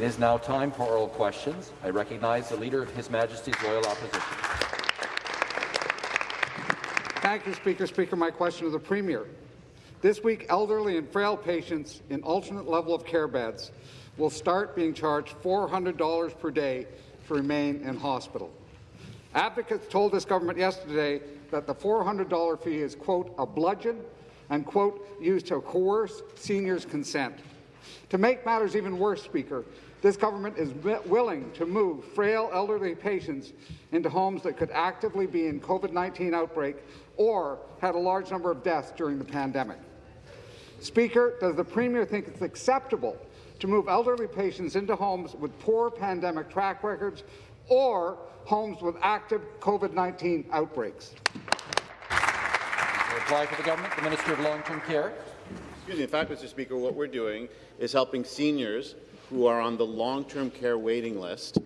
It is now time for oral questions. I recognize the Leader of His Majesty's Loyal Opposition. Thank you, Speaker. Speaker, my question to the Premier. This week, elderly and frail patients in alternate level of care beds will start being charged $400 per day to remain in hospital. Advocates told this government yesterday that the $400 fee is, quote, a bludgeon and, quote, used to coerce seniors' consent. To make matters even worse, Speaker, this government is willing to move frail elderly patients into homes that could actively be in COVID-19 outbreak or had a large number of deaths during the pandemic. Speaker, does the Premier think it's acceptable to move elderly patients into homes with poor pandemic track records or homes with active COVID-19 outbreaks? reply for the government, the Minister of Long-Term Care. Excuse me. In fact, Mr. Speaker, what we're doing is helping seniors who are on the long-term care waiting list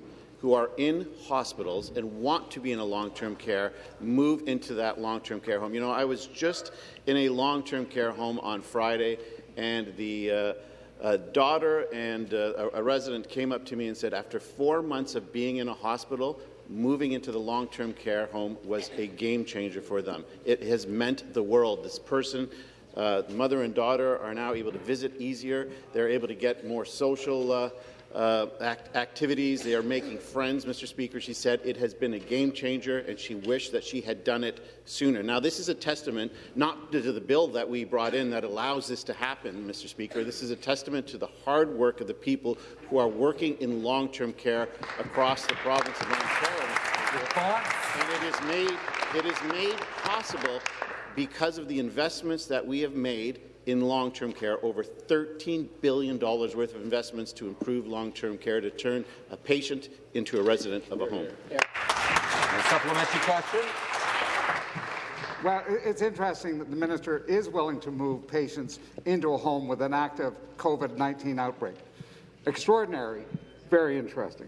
who are in hospitals and want to be in a long-term care move into that long-term care home. You know, I was just in a long-term care home on Friday, and the uh, daughter and uh, a resident came up to me and said, after four months of being in a hospital, moving into the long-term care home was a game changer for them. It has meant the world. This person, uh, mother and daughter, are now able to visit easier. They're able to get more social uh, uh, act activities. They are making friends, Mr. Speaker. She said it has been a game changer, and she wished that she had done it sooner. Now, this is a testament not to the bill that we brought in that allows this to happen, Mr. Speaker. This is a testament to the hard work of the people who are working in long-term care across the province of Ontario. And it is made it is made possible because of the investments that we have made in long-term care, over $13 billion worth of investments to improve long-term care to turn a patient into a resident of a home. A supplementary question. Well, it's interesting that the minister is willing to move patients into a home with an active COVID-19 outbreak. Extraordinary, very interesting.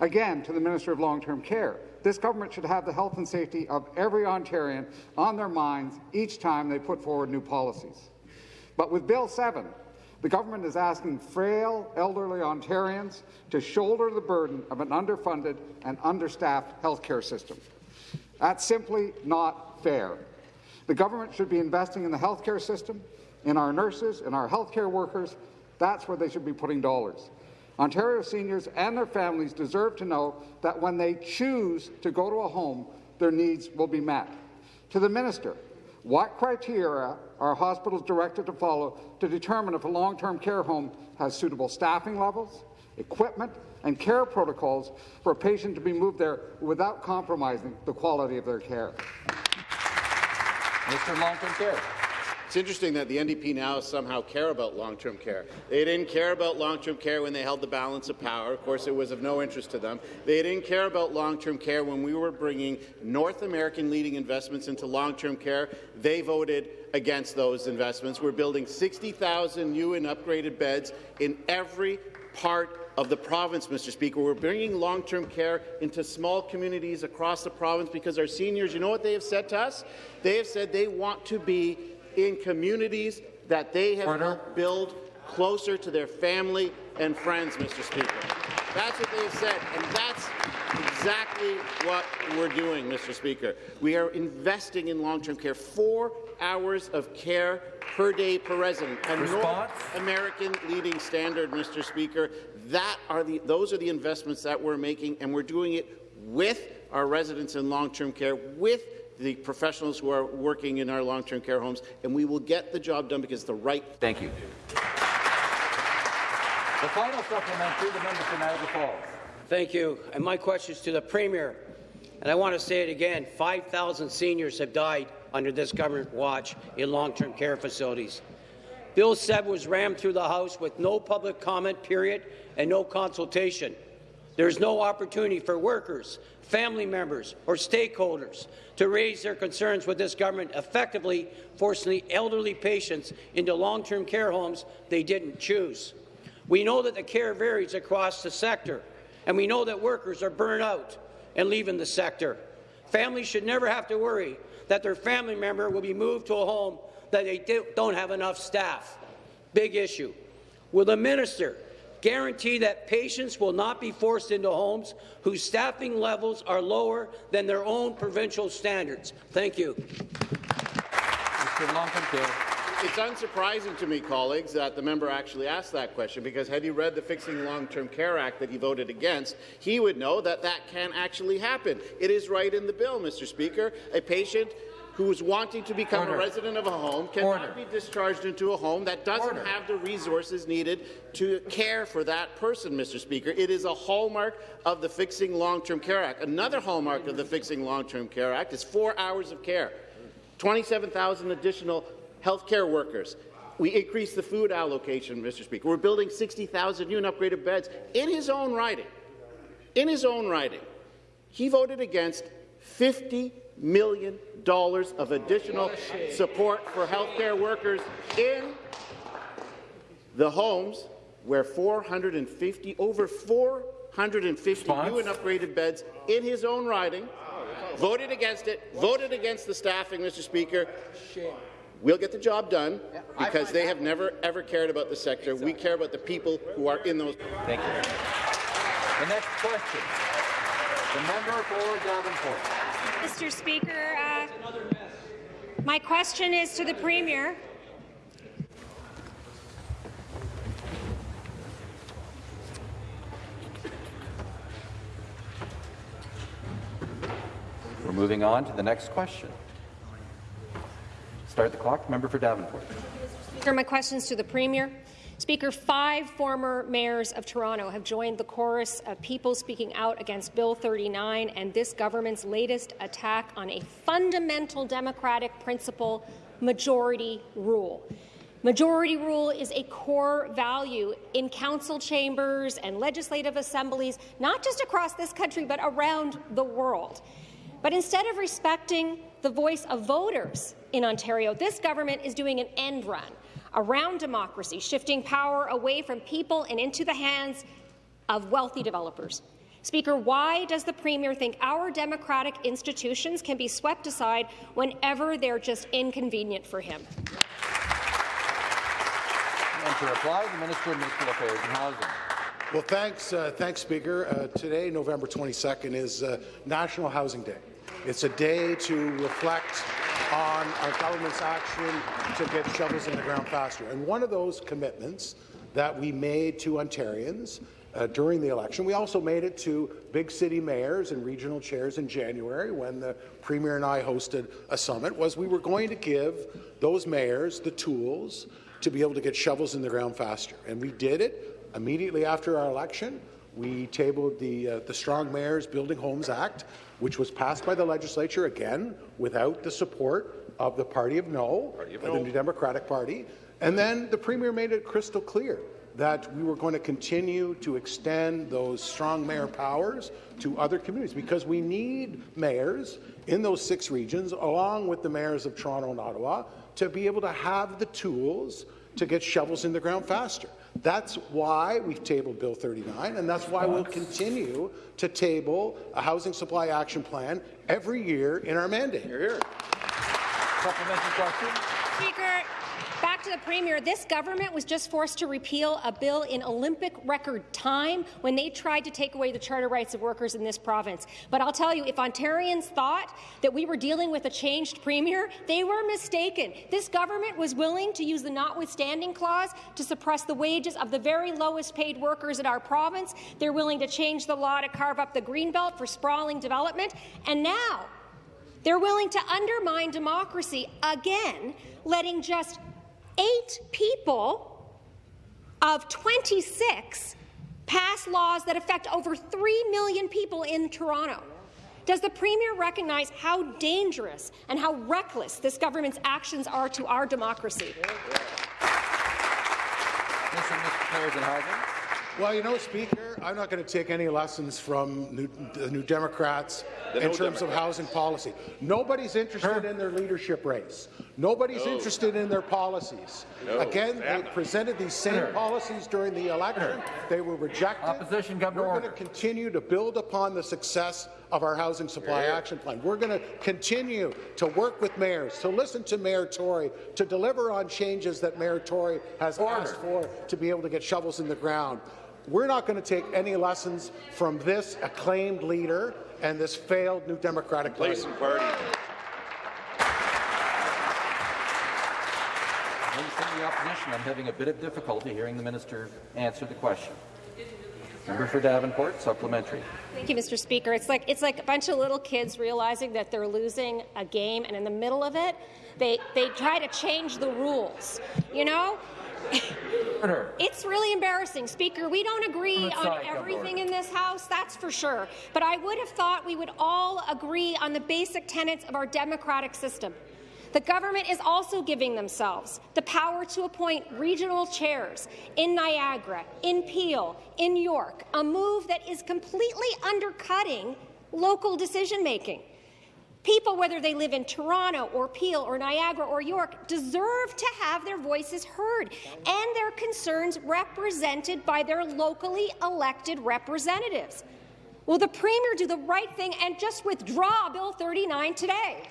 Again, to the Minister of Long-Term Care, this government should have the health and safety of every Ontarian on their minds each time they put forward new policies. But with Bill 7, the government is asking frail, elderly Ontarians to shoulder the burden of an underfunded and understaffed healthcare system. That's simply not fair. The government should be investing in the healthcare system, in our nurses, in our healthcare workers. That's where they should be putting dollars. Ontario seniors and their families deserve to know that when they choose to go to a home, their needs will be met. To the minister, what criteria are hospitals directed to follow to determine if a long-term care home has suitable staffing levels, equipment, and care protocols for a patient to be moved there without compromising the quality of their care? Mr. Long-Term Care. It's interesting that the NDP now somehow care about long-term care. They didn't care about long-term care when they held the balance of power. Of course, it was of no interest to them. They didn't care about long-term care when we were bringing North American leading investments into long-term care. They voted against those investments. We're building 60,000 new and upgraded beds in every part of the province, Mr. Speaker. We're bringing long-term care into small communities across the province because our seniors, you know what they have said to us? They have said they want to be in communities that they have Order. helped build closer to their family and friends, Mr. Speaker. That's what they have said, and that's exactly what we're doing, Mr. Speaker. We are investing in long-term care. Four hours of care per day per resident, a Response? North American leading standard, Mr. Speaker. That are the, those are the investments that we're making, and we're doing it with our residents in long-term care, with the professionals who are working in our long-term care homes, and we will get the job done because it's the right. Thank you. The final supplementary, the member for Niagara Falls. Thank you. And my question is to the Premier. And I want to say it again, 5,000 seniors have died under this government watch in long-term care facilities. Bill 7 was rammed through the House with no public comment period and no consultation. There's no opportunity for workers, family members, or stakeholders to raise their concerns with this government effectively forcing the elderly patients into long-term care homes they didn't choose. We know that the care varies across the sector, and we know that workers are burned out and leaving the sector. Families should never have to worry that their family member will be moved to a home that they don't have enough staff. Big issue. Will the minister guarantee that patients will not be forced into homes whose staffing levels are lower than their own provincial standards? Thank you. Mr. Long-term. It's unsurprising to me, colleagues, that the member actually asked that question, because had he read the Fixing Long-Term Care Act that he voted against, he would know that that can actually happen. It is right in the bill, Mr. Speaker. A patient who is wanting to become Order. a resident of a home cannot Order. be discharged into a home that doesn't Order. have the resources needed to care for that person, Mr. Speaker. It is a hallmark of the Fixing Long-Term Care Act. Another hallmark of the Fixing Long-Term Care Act is four hours of care. 27,000 additional health care workers. We increased the food allocation, Mr. Speaker. We're building 60,000 new and upgraded beds in his own writing. In his own writing, he voted against $50 million dollars of additional support for health care workers in the homes where 450, over 450 Response? new and upgraded beds in his own riding, voted against it, voted against the staffing, Mr. Speaker. We'll get the job done because they have never, ever cared about the sector. We care about the people who are in those. Thank you. The next question. The member for Davenport. Mr. Speaker, uh, my question is to the Premier. We're moving on to the next question. Start the clock. Member for Davenport. Speaker, my questions to the Premier. Speaker, five former mayors of Toronto have joined the chorus of people speaking out against Bill 39 and this government's latest attack on a fundamental democratic principle, majority rule. Majority rule is a core value in council chambers and legislative assemblies, not just across this country, but around the world. But instead of respecting the voice of voters in Ontario, this government is doing an end run around democracy, shifting power away from people and into the hands of wealthy developers. Speaker, why does the Premier think our democratic institutions can be swept aside whenever they're just inconvenient for him? And to reply, the Minister of Municipal Affairs and Housing. Well, thanks, uh, thanks, Speaker. Uh, today, November 22nd, is uh, National Housing Day. It's a day to reflect on our government's action to get shovels in the ground faster. And one of those commitments that we made to Ontarians uh, during the election, we also made it to big city mayors and regional chairs in January when the Premier and I hosted a summit, was we were going to give those mayors the tools to be able to get shovels in the ground faster. And we did it immediately after our election. We tabled the, uh, the Strong Mayors Building Homes Act, which was passed by the legislature, again, without the support of the Party of No, of the New Democratic Party. And then the Premier made it crystal clear that we were going to continue to extend those strong mayor powers to other communities because we need mayors in those six regions, along with the mayors of Toronto and Ottawa, to be able to have the tools to get shovels in the ground faster. That's why we've tabled Bill 39, and that's why we'll continue to table a housing supply action plan every year in our mandate. Supplementary question. Speaker, back to the Premier. This government was just forced to repeal a bill in Olympic record time when they tried to take away the charter rights of workers in this province. But I'll tell you, if Ontarians thought that we were dealing with a changed Premier, they were mistaken. This government was willing to use the notwithstanding clause to suppress the wages of the very lowest paid workers in our province. They're willing to change the law to carve up the Greenbelt for sprawling development. And now, they're willing to undermine democracy again, letting just eight people of 26 pass laws that affect over 3 million people in Toronto. Does the Premier recognize how dangerous and how reckless this government's actions are to our democracy? Minister of Municipal Affairs and Housing. Well, you know, Speaker, I'm not going to take any lessons from New, the New Democrats The in no terms of housing policy. Nobody's interested in their leadership race. Nobody's interested in their policies. Again, they presented these same policies during the election. They were rejected. Opposition, come We're order. going to continue to build upon the success of our housing supply action plan. We're going to continue to work with mayors, to listen to Mayor Tory, to deliver on changes that Mayor Tory has asked for to be able to get shovels in the ground. We're not going to take any lessons from this acclaimed leader and this failed New Democratic Party. Place and party. Ladies from the opposition, I'm having a bit of difficulty hearing the minister answer the question. Member for Davenport, supplementary. Thank you, Mr. Speaker. It's like it's like a bunch of little kids realizing that they're losing a game, and in the middle of it, they they try to change the rules. You know. It's really embarrassing, Speaker. We don't agree on everything in this House, that's for sure. But I would have thought we would all agree on the basic tenets of our democratic system. The government is also giving themselves the power to appoint regional chairs in Niagara, in Peel, in York, a move that is completely undercutting local decision-making. People, whether they live in Toronto or Peel or Niagara or York, deserve to have their voices heard and their concerns represented by their locally elected representatives. Will the Premier do the right thing and just withdraw Bill 39 today?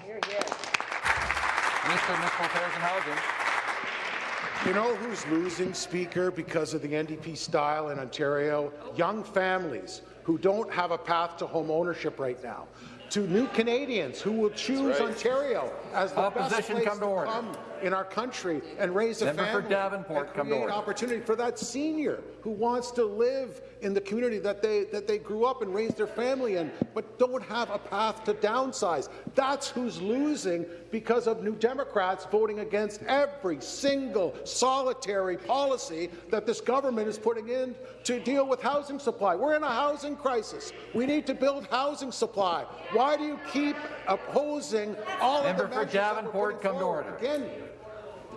Minister of Municipal Affairs and Housing. You know who's losing, Speaker, because of the NDP style in Ontario? Young families who don't have a path to home ownership right now. To new Canadians who will choose right. Ontario as the best place come to to order. come in our country and raise a Member for family Davenport, and create order. opportunity for that senior who wants to live in the community that they that they grew up and raised their family in, but don't have a path to downsize. That's who's losing because of New Democrats voting against every single solitary policy that this government is putting in to deal with housing supply. We're in a housing crisis. We need to build housing supply. Why do you keep opposing all Member of the for measures that we're Davenport, come to order. Again,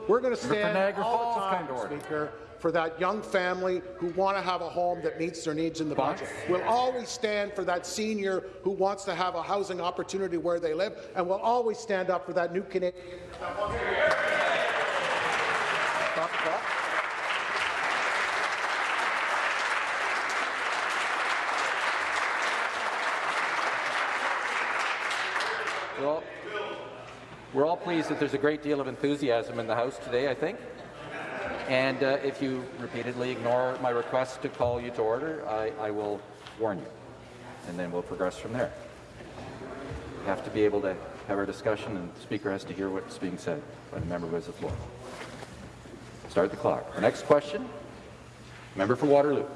we're going to stand Niagara all the Falls, time, come to order. Speaker, for that young family who want to have a home that meets their needs in the budget. We'll always stand for that senior who wants to have a housing opportunity where they live, and we'll always stand up for that new Canadian. Stop the clock. We're all, we're all pleased that there's a great deal of enthusiasm in the House today, I think. And uh, if you repeatedly ignore my request to call you to order, I, I will warn you, and then we'll progress from there. We have to be able to have our discussion, and the Speaker has to hear what's being said by the member who has the floor. Start the clock. The next question, member for Waterloo.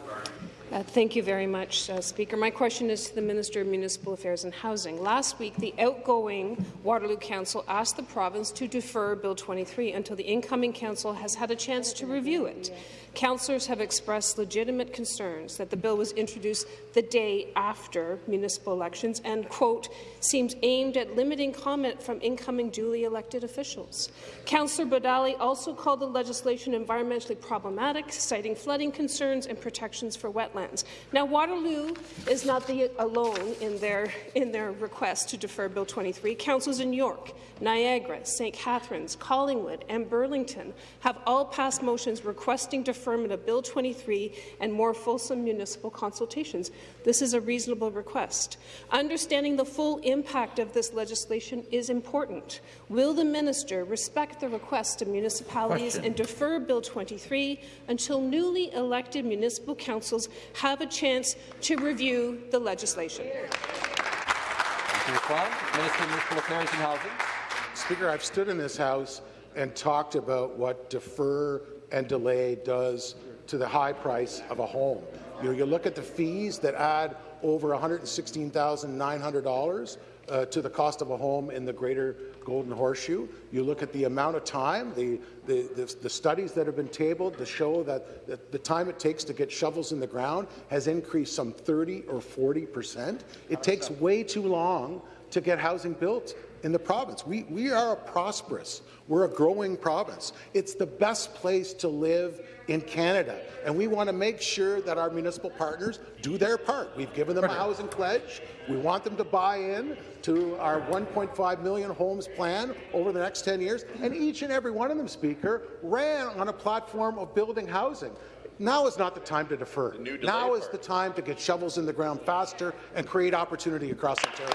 Uh, Thank you very much, uh, Speaker. My question is to the Minister of Municipal Affairs and Housing. Last week, the outgoing Waterloo Council asked the province to defer Bill 23 until the incoming council has had a chance to review it. Councillors have expressed legitimate concerns that the bill was introduced the day after municipal elections and, quote, seems aimed at limiting comment from incoming duly elected officials. Councillor Bodali also called the legislation environmentally problematic, citing flooding concerns and protections for wetlands. Now, Waterloo is not the alone in their, in their request to defer Bill 23. Councils in York, Niagara, St. Catharines, Collingwood, and Burlington have all passed motions requesting deferment of Bill 23 and more fulsome municipal consultations. This is a reasonable request. Understanding the full impact of this legislation is important. Will the minister respect the request of municipalities Question. and defer Bill 23 until newly elected municipal councils have a chance to review the legislation? To respond, Minister of Municipal Affairs and Housing. Speaker, I've stood in this House and talked about what defer and delay does to the high price of a home. You know, you look at the fees that add over $116,900 uh, to the cost of a home in the Greater Golden Horseshoe. You look at the amount of time, the, the, the, the studies that have been tabled to show that, that the time it takes to get shovels in the ground has increased some 30 or 40 percent. It takes way too long to get housing built in the province. We, we are a prosperous, we're a growing province. It's the best place to live in Canada, and we want to make sure that our municipal partners do their part. We've given them a housing pledge. We want them to buy in to our 1.5 million homes plan over the next 10 years, and each and every one of them, Speaker, ran on a platform of building housing. Now is not the time to defer. Now is part. the time to get shovels in the ground faster and create opportunity across Ontario.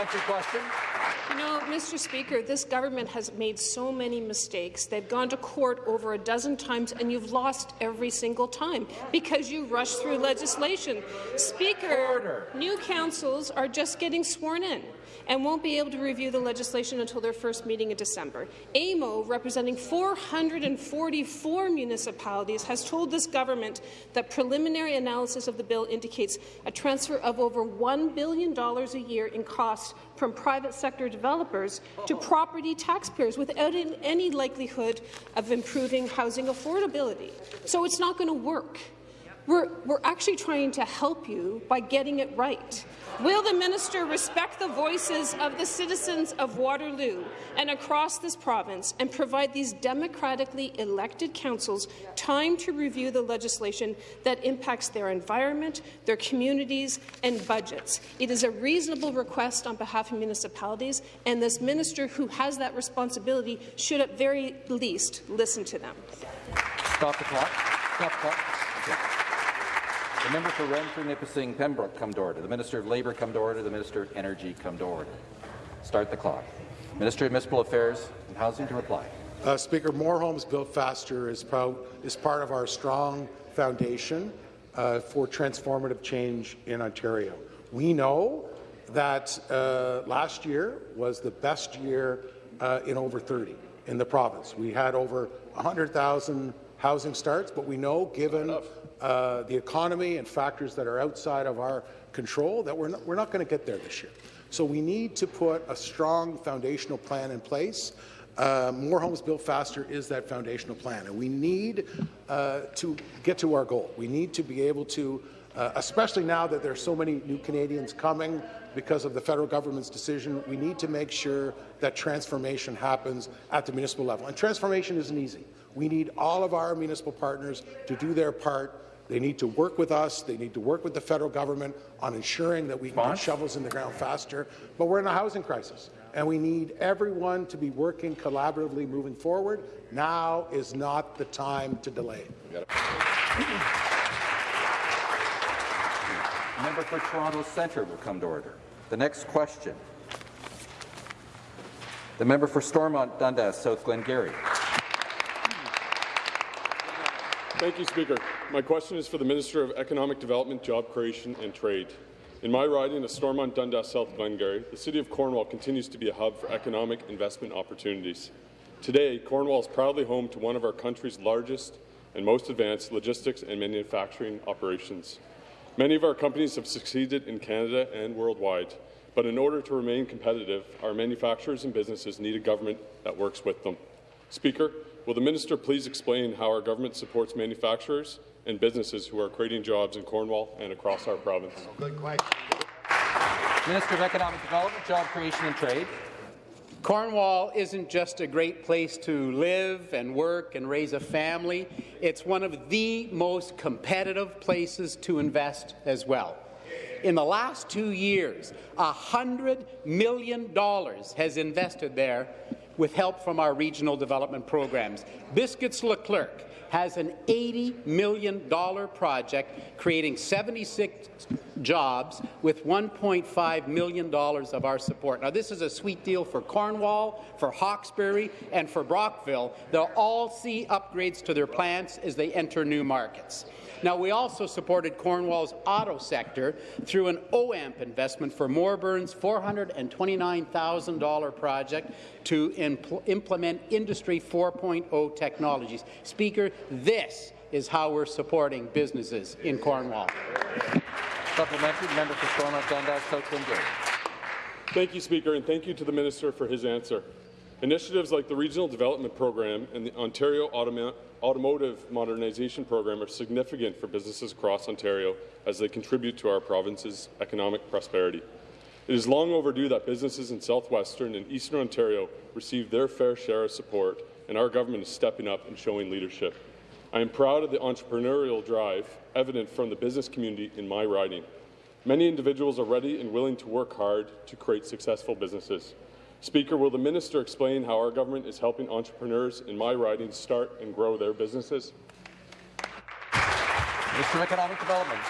Supplementary question. You know, Mr. Speaker, this government has made so many mistakes. They've gone to court over a dozen times, and you've lost every single time because you rushed through legislation. Speaker, Order. new councils are just getting sworn in and won't be able to review the legislation until their first meeting in December. AMO, representing 444 municipalities, has told this government that preliminary analysis of the bill indicates a transfer of over $1 billion a year in costs from private sector developers to oh. property taxpayers without any likelihood of improving housing affordability. So it's not going to work. We're, we're actually trying to help you by getting it right. Will the minister respect the voices of the citizens of Waterloo and across this province and provide these democratically elected councils time to review the legislation that impacts their environment, their communities and budgets? It is a reasonable request on behalf of municipalities, and this minister who has that responsibility should at very least listen to them. Stop the clock. Stop the clock. Okay. The member for Renfrew, Nipissing, Pembroke come to order. The Minister of Labour come to order. The Minister of Energy come to order. Start the clock. Minister of Municipal Affairs and Housing to reply. Uh, Speaker, More Homes Built Faster is, is part of our strong foundation uh, for transformative change in Ontario. We know that uh, last year was the best year uh, in over 30 in the province. We had over 100,000 housing starts, but we know, given uh, the economy and factors that are outside of our control, that we're not, we're not going to get there this year. So we need to put a strong foundational plan in place. Uh, More Homes Built Faster is that foundational plan, and we need uh, to get to our goal. We need to be able to, uh, especially now that there are so many new Canadians coming because of the federal government's decision, we need to make sure that transformation happens at the municipal level. And transformation isn't easy. We need all of our municipal partners to do their part. They need to work with us. They need to work with the federal government on ensuring that we can get shovels in the ground faster. But we're in a housing crisis, and we need everyone to be working collaboratively moving forward. Now is not the time to delay. The member for Toronto Centre will come to order. The next question. The member for Stormont Dundas, South Glengarry. Thank you, Speaker. My question is for the Minister of Economic Development, Job Creation and Trade. In my riding of Stormont Dundas South Glengarry, the City of Cornwall continues to be a hub for economic investment opportunities. Today, Cornwall is proudly home to one of our country's largest and most advanced logistics and manufacturing operations. Many of our companies have succeeded in Canada and worldwide, but in order to remain competitive, our manufacturers and businesses need a government that works with them. Speaker, will the minister please explain how our government supports manufacturers and businesses who are creating jobs in Cornwall and across our province? Oh, good question. Minister of Economic Development, Job Creation and Trade. Cornwall isn't just a great place to live and work and raise a family. It's one of the most competitive places to invest as well. In the last two years, $100 million has invested there with help from our regional development programs. Biscuits Leclerc has an $80 million project creating 76 jobs with $1.5 million of our support. Now, this is a sweet deal for Cornwall, for Hawkesbury, and for Brockville. They'll all see upgrades to their plants as they enter new markets. Now, we also supported Cornwall's auto sector through an OAMP investment for Morbern's $429,000 project to impl implement Industry 4.0 technologies. Speaker, this is how we're supporting businesses in Cornwall. Supplementary, member for Stormont Dundas, South Glengarry. Thank you, Speaker, and thank you to the Minister for his answer. Initiatives like the Regional Development Program and the Ontario Automa Automotive Modernization Program are significant for businesses across Ontario as they contribute to our province's economic prosperity. It is long overdue that businesses in southwestern and eastern Ontario receive their fair share of support, and our government is stepping up and showing leadership. I am proud of the entrepreneurial drive evident from the business community in my riding. Many individuals are ready and willing to work hard to create successful businesses. Speaker, will the minister explain how our government is helping entrepreneurs in my riding start and grow their businesses? Mr. Economic Development.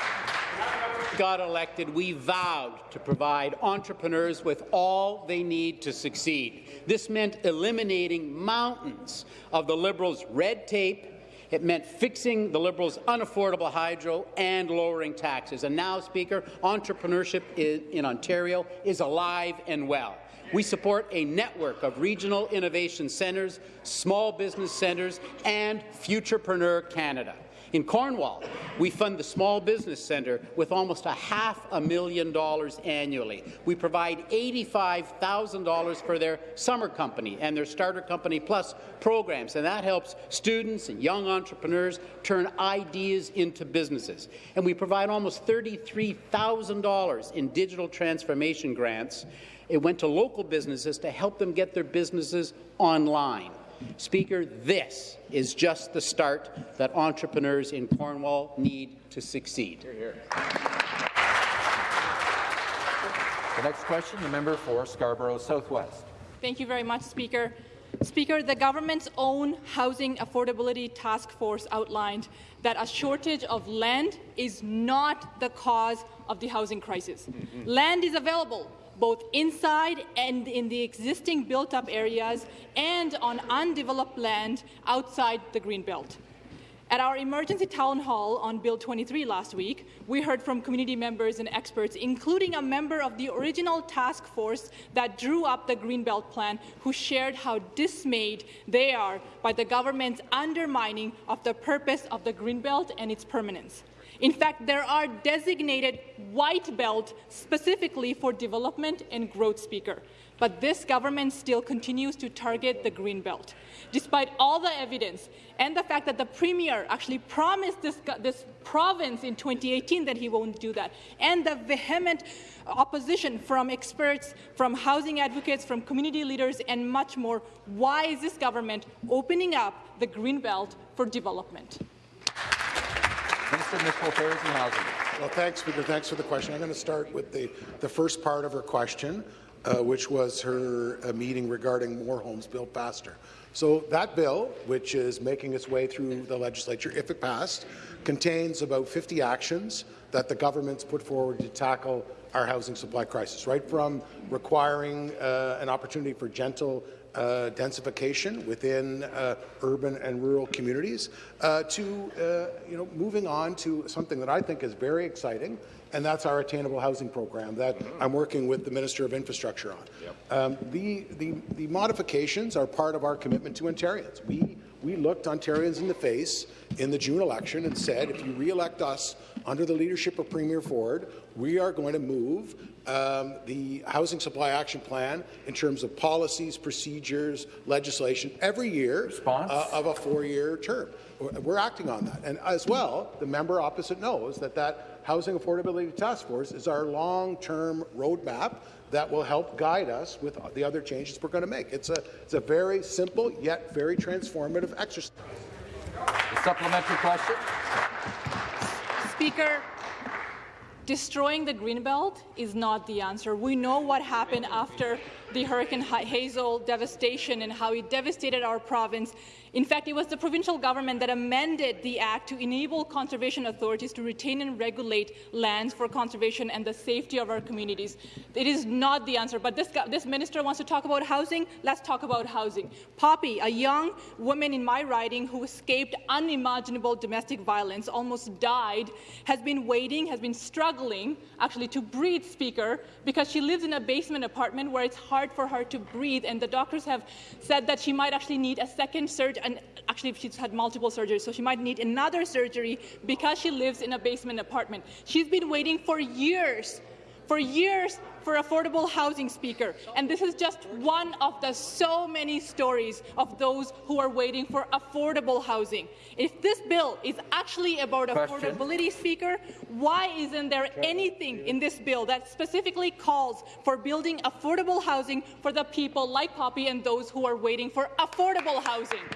got elected, we vowed to provide entrepreneurs with all they need to succeed. This meant eliminating mountains of the Liberals' red tape. It meant fixing the Liberals' unaffordable hydro and lowering taxes. And now, Speaker, entrepreneurship in, in Ontario is alive and well. We support a network of regional innovation centres, small business centres, and Futurepreneur Canada. In Cornwall, we fund the Small Business Centre with almost a half a million dollars annually. We provide $85,000 for their summer company and their starter company plus programs, and that helps students and young entrepreneurs turn ideas into businesses. And we provide almost $33,000 in digital transformation grants. It went to local businesses to help them get their businesses online. Speaker, this is just the start that entrepreneurs in Cornwall need to succeed. The next question, the member for Scarborough Southwest. Thank you very much, Speaker. Speaker, the government's own Housing Affordability Task Force outlined that a shortage of land is not the cause of the housing crisis. Mm -hmm. Land is available both inside and in the existing built-up areas and on undeveloped land outside the Greenbelt. At our emergency town hall on Bill 23 last week, we heard from community members and experts, including a member of the original task force that drew up the Greenbelt Plan, who shared how dismayed they are by the government's undermining of the purpose of the Greenbelt and its permanence. In fact, there are designated white belt specifically for development and growth speaker. But this government still continues to target the green belt. Despite all the evidence and the fact that the Premier actually promised this, this province in 2018 that he won't do that, and the vehement opposition from experts, from housing advocates, from community leaders, and much more, why is this government opening up the green belt for development? Of Municipal Affairs and Housing. Well, thanks, Speaker. Thanks for the question. I'm going to start with the, the first part of her question, uh, which was her uh, meeting regarding more homes built faster. So that bill, which is making its way through the legislature, if it passed, contains about 50 actions that the government's put forward to tackle our housing supply crisis, right from requiring uh, an opportunity for gentle uh, densification within uh, urban and rural communities uh, to uh, you know moving on to something that I think is very exciting, and that's our attainable housing program that I'm working with the Minister of Infrastructure on. Yep. Um, the, the, the modifications are part of our commitment to Ontarians. We we looked Ontarians in the face in the June election and said, if you re-elect us under the leadership of Premier Ford, we are going to move um, the Housing Supply Action Plan in terms of policies, procedures, legislation every year uh, of a four-year term. We're acting on that. And as well, the member opposite knows that that Housing Affordability Task Force is our long-term roadmap that will help guide us with the other changes we're going to make. It's a, it's a very simple yet very transformative exercise. A supplementary question. Speaker, destroying the greenbelt is not the answer. We know what happened after the Hurricane Hazel devastation and how it devastated our province in fact, it was the provincial government that amended the Act to enable conservation authorities to retain and regulate lands for conservation and the safety of our communities. It is not the answer, but this, this minister wants to talk about housing. Let's talk about housing. Poppy, a young woman in my riding who escaped unimaginable domestic violence, almost died, has been waiting, has been struggling, actually, to breathe, Speaker, because she lives in a basement apartment where it's hard for her to breathe, and the doctors have said that she might actually need a second surgery and actually she's had multiple surgeries, so she might need another surgery because she lives in a basement apartment. She's been waiting for years, for years for affordable housing, Speaker. And this is just one of the so many stories of those who are waiting for affordable housing. If this bill is actually about Question. affordability, Speaker, why isn't there anything in this bill that specifically calls for building affordable housing for the people like Poppy and those who are waiting for affordable housing?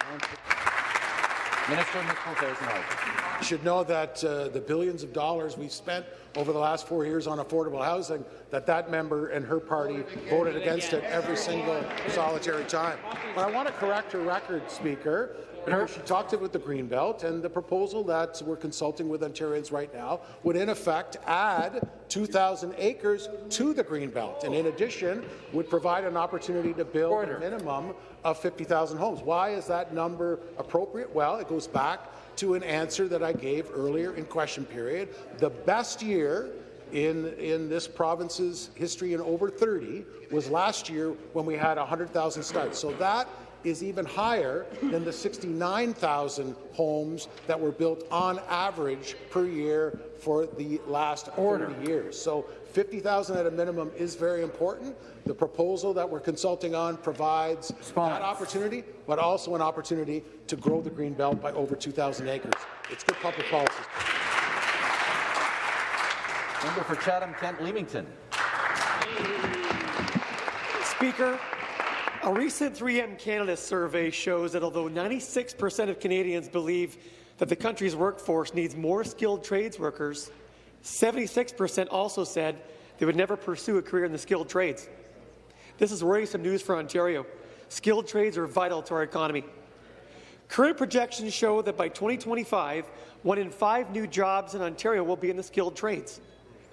Minister of Municipal Affairs and Housing. You should know that uh, the billions of dollars we've spent over the last four years on affordable housing, that that member and her party voted against it every single solitary time. But I want to correct her record, Speaker. because she talked about the Greenbelt, and the proposal that we're consulting with Ontarians right now would in effect add 2,000 acres to the Greenbelt, and in addition would provide an opportunity to build Order. a minimum of 50,000 homes. Why is that number appropriate? Well, it goes back to an answer that I gave earlier in question period. The best year in, in this province's history in over 30 was last year when we had 100,000 starts. So that is even higher than the 69,000 homes that were built on average per year for the last 30 years. So 50,000 at a minimum is very important. The proposal that we're consulting on provides that opportunity, but also an opportunity to grow the green belt by over 2,000 acres. It's good public policy. Member for Chatham-Kent Leamington. Speaker, a recent 3M Canada survey shows that although 96% of Canadians believe that the country's workforce needs more skilled trades workers, 76% also said they would never pursue a career in the skilled trades. This is worrisome news for Ontario. Skilled trades are vital to our economy. Current projections show that by 2025, one in five new jobs in Ontario will be in the skilled trades.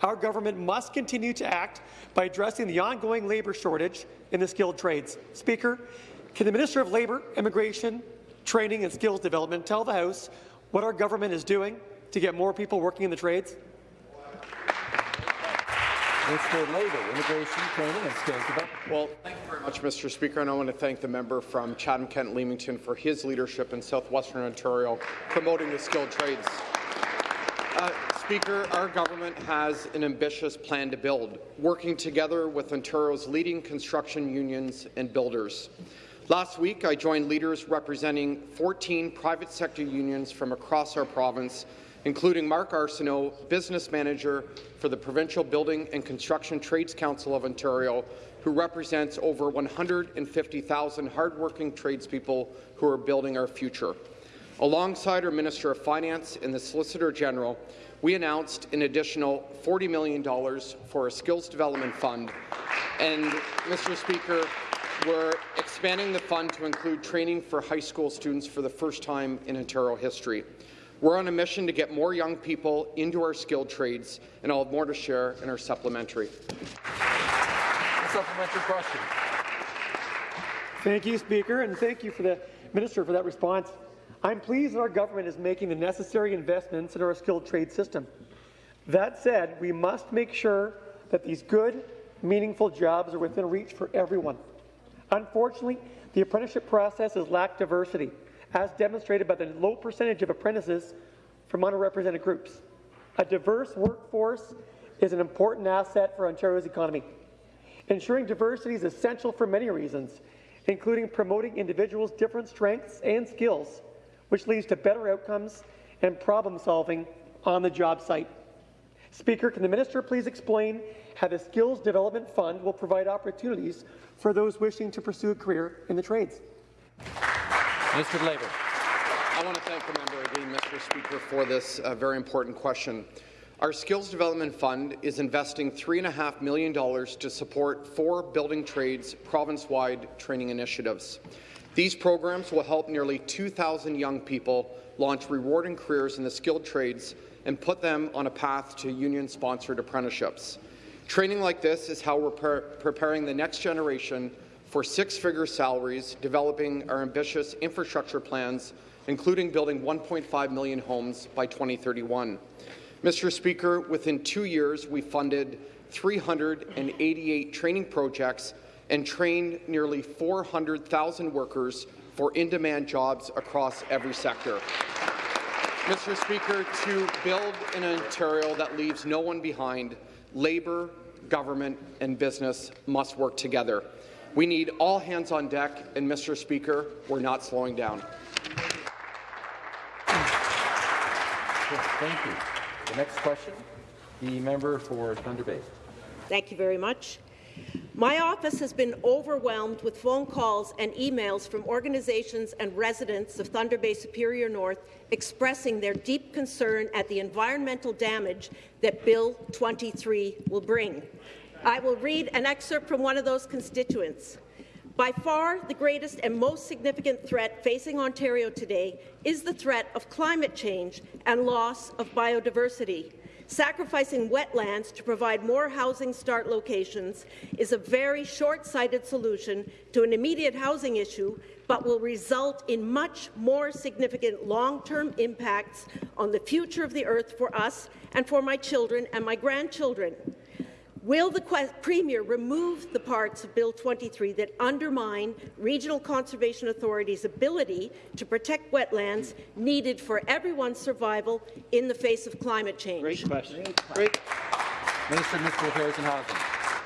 Our government must continue to act by addressing the ongoing labour shortage in the skilled trades. Speaker, can the Minister of Labour, Immigration, Training and Skills Development tell the House what our government is doing to get more people working in the trades? Labour, Immigration, Training and Skills Development. Well, thank you very much, Mr. Speaker, and I want to thank the member from Chatham-Kent-Leamington for his leadership in southwestern Ontario promoting the skilled trades. Uh, Speaker, our government has an ambitious plan to build, working together with Ontario's leading construction unions and builders. Last week, I joined leaders representing 14 private sector unions from across our province, including Mark Arsenault, business manager for the Provincial Building and Construction Trades Council of Ontario, who represents over 150,000 hardworking tradespeople who are building our future. Alongside our Minister of Finance and the Solicitor General, we announced an additional $40 million for a skills development fund. And, Mr. Speaker, we're expanding the fund to include training for high school students for the first time in Ontario history. We're on a mission to get more young people into our skilled trades, and I'll have more to share in our supplementary. A Supplementary question. Thank you, Speaker, and thank you for the Minister for that response. I'm pleased that our government is making the necessary investments in our skilled trade system. That said, we must make sure that these good, meaningful jobs are within reach for everyone. Unfortunately, the apprenticeship process has lacked diversity, as demonstrated by the low percentage of apprentices from underrepresented groups. A diverse workforce is an important asset for Ontario's economy. Ensuring diversity is essential for many reasons, including promoting individuals' different strengths and skills, which leads to better outcomes and problem solving on the job site. Speaker, can the minister please explain how the Skills Development Fund will provide opportunities for those wishing to pursue a career in the trades? Of Labour. I want to thank the member again, Mr. Speaker, for this uh, very important question. Our Skills Development Fund is investing $3.5 million to support four building trades province-wide training initiatives. These programs will help nearly 2,000 young people launch rewarding careers in the skilled trades and put them on a path to union-sponsored apprenticeships. Training like this is how we're pre preparing the next generation for six-figure salaries, developing our ambitious infrastructure plans, including building 1.5 million homes by 2031. Mr. Speaker, within two years, we funded 388 training projects and trained nearly 400,000 workers for in-demand jobs across every sector. Mr. Speaker, to build an Ontario that leaves no one behind, labour, government and business must work together. We need all hands on deck, and Mr. Speaker, we're not slowing down. Thank you. The next question, the member for Thunder Bay. Thank you very much. My office has been overwhelmed with phone calls and emails from organizations and residents of Thunder Bay Superior North expressing their deep concern at the environmental damage that Bill 23 will bring. I will read an excerpt from one of those constituents. By far, the greatest and most significant threat facing Ontario today is the threat of climate change and loss of biodiversity. Sacrificing wetlands to provide more housing start locations is a very short-sighted solution to an immediate housing issue, but will result in much more significant long-term impacts on the future of the earth for us and for my children and my grandchildren. Will the Premier remove the parts of Bill 23 that undermine regional conservation authorities' ability to protect wetlands needed for everyone's survival in the face of climate change? Great question. Great. Minister of Municipal Affairs and Housing.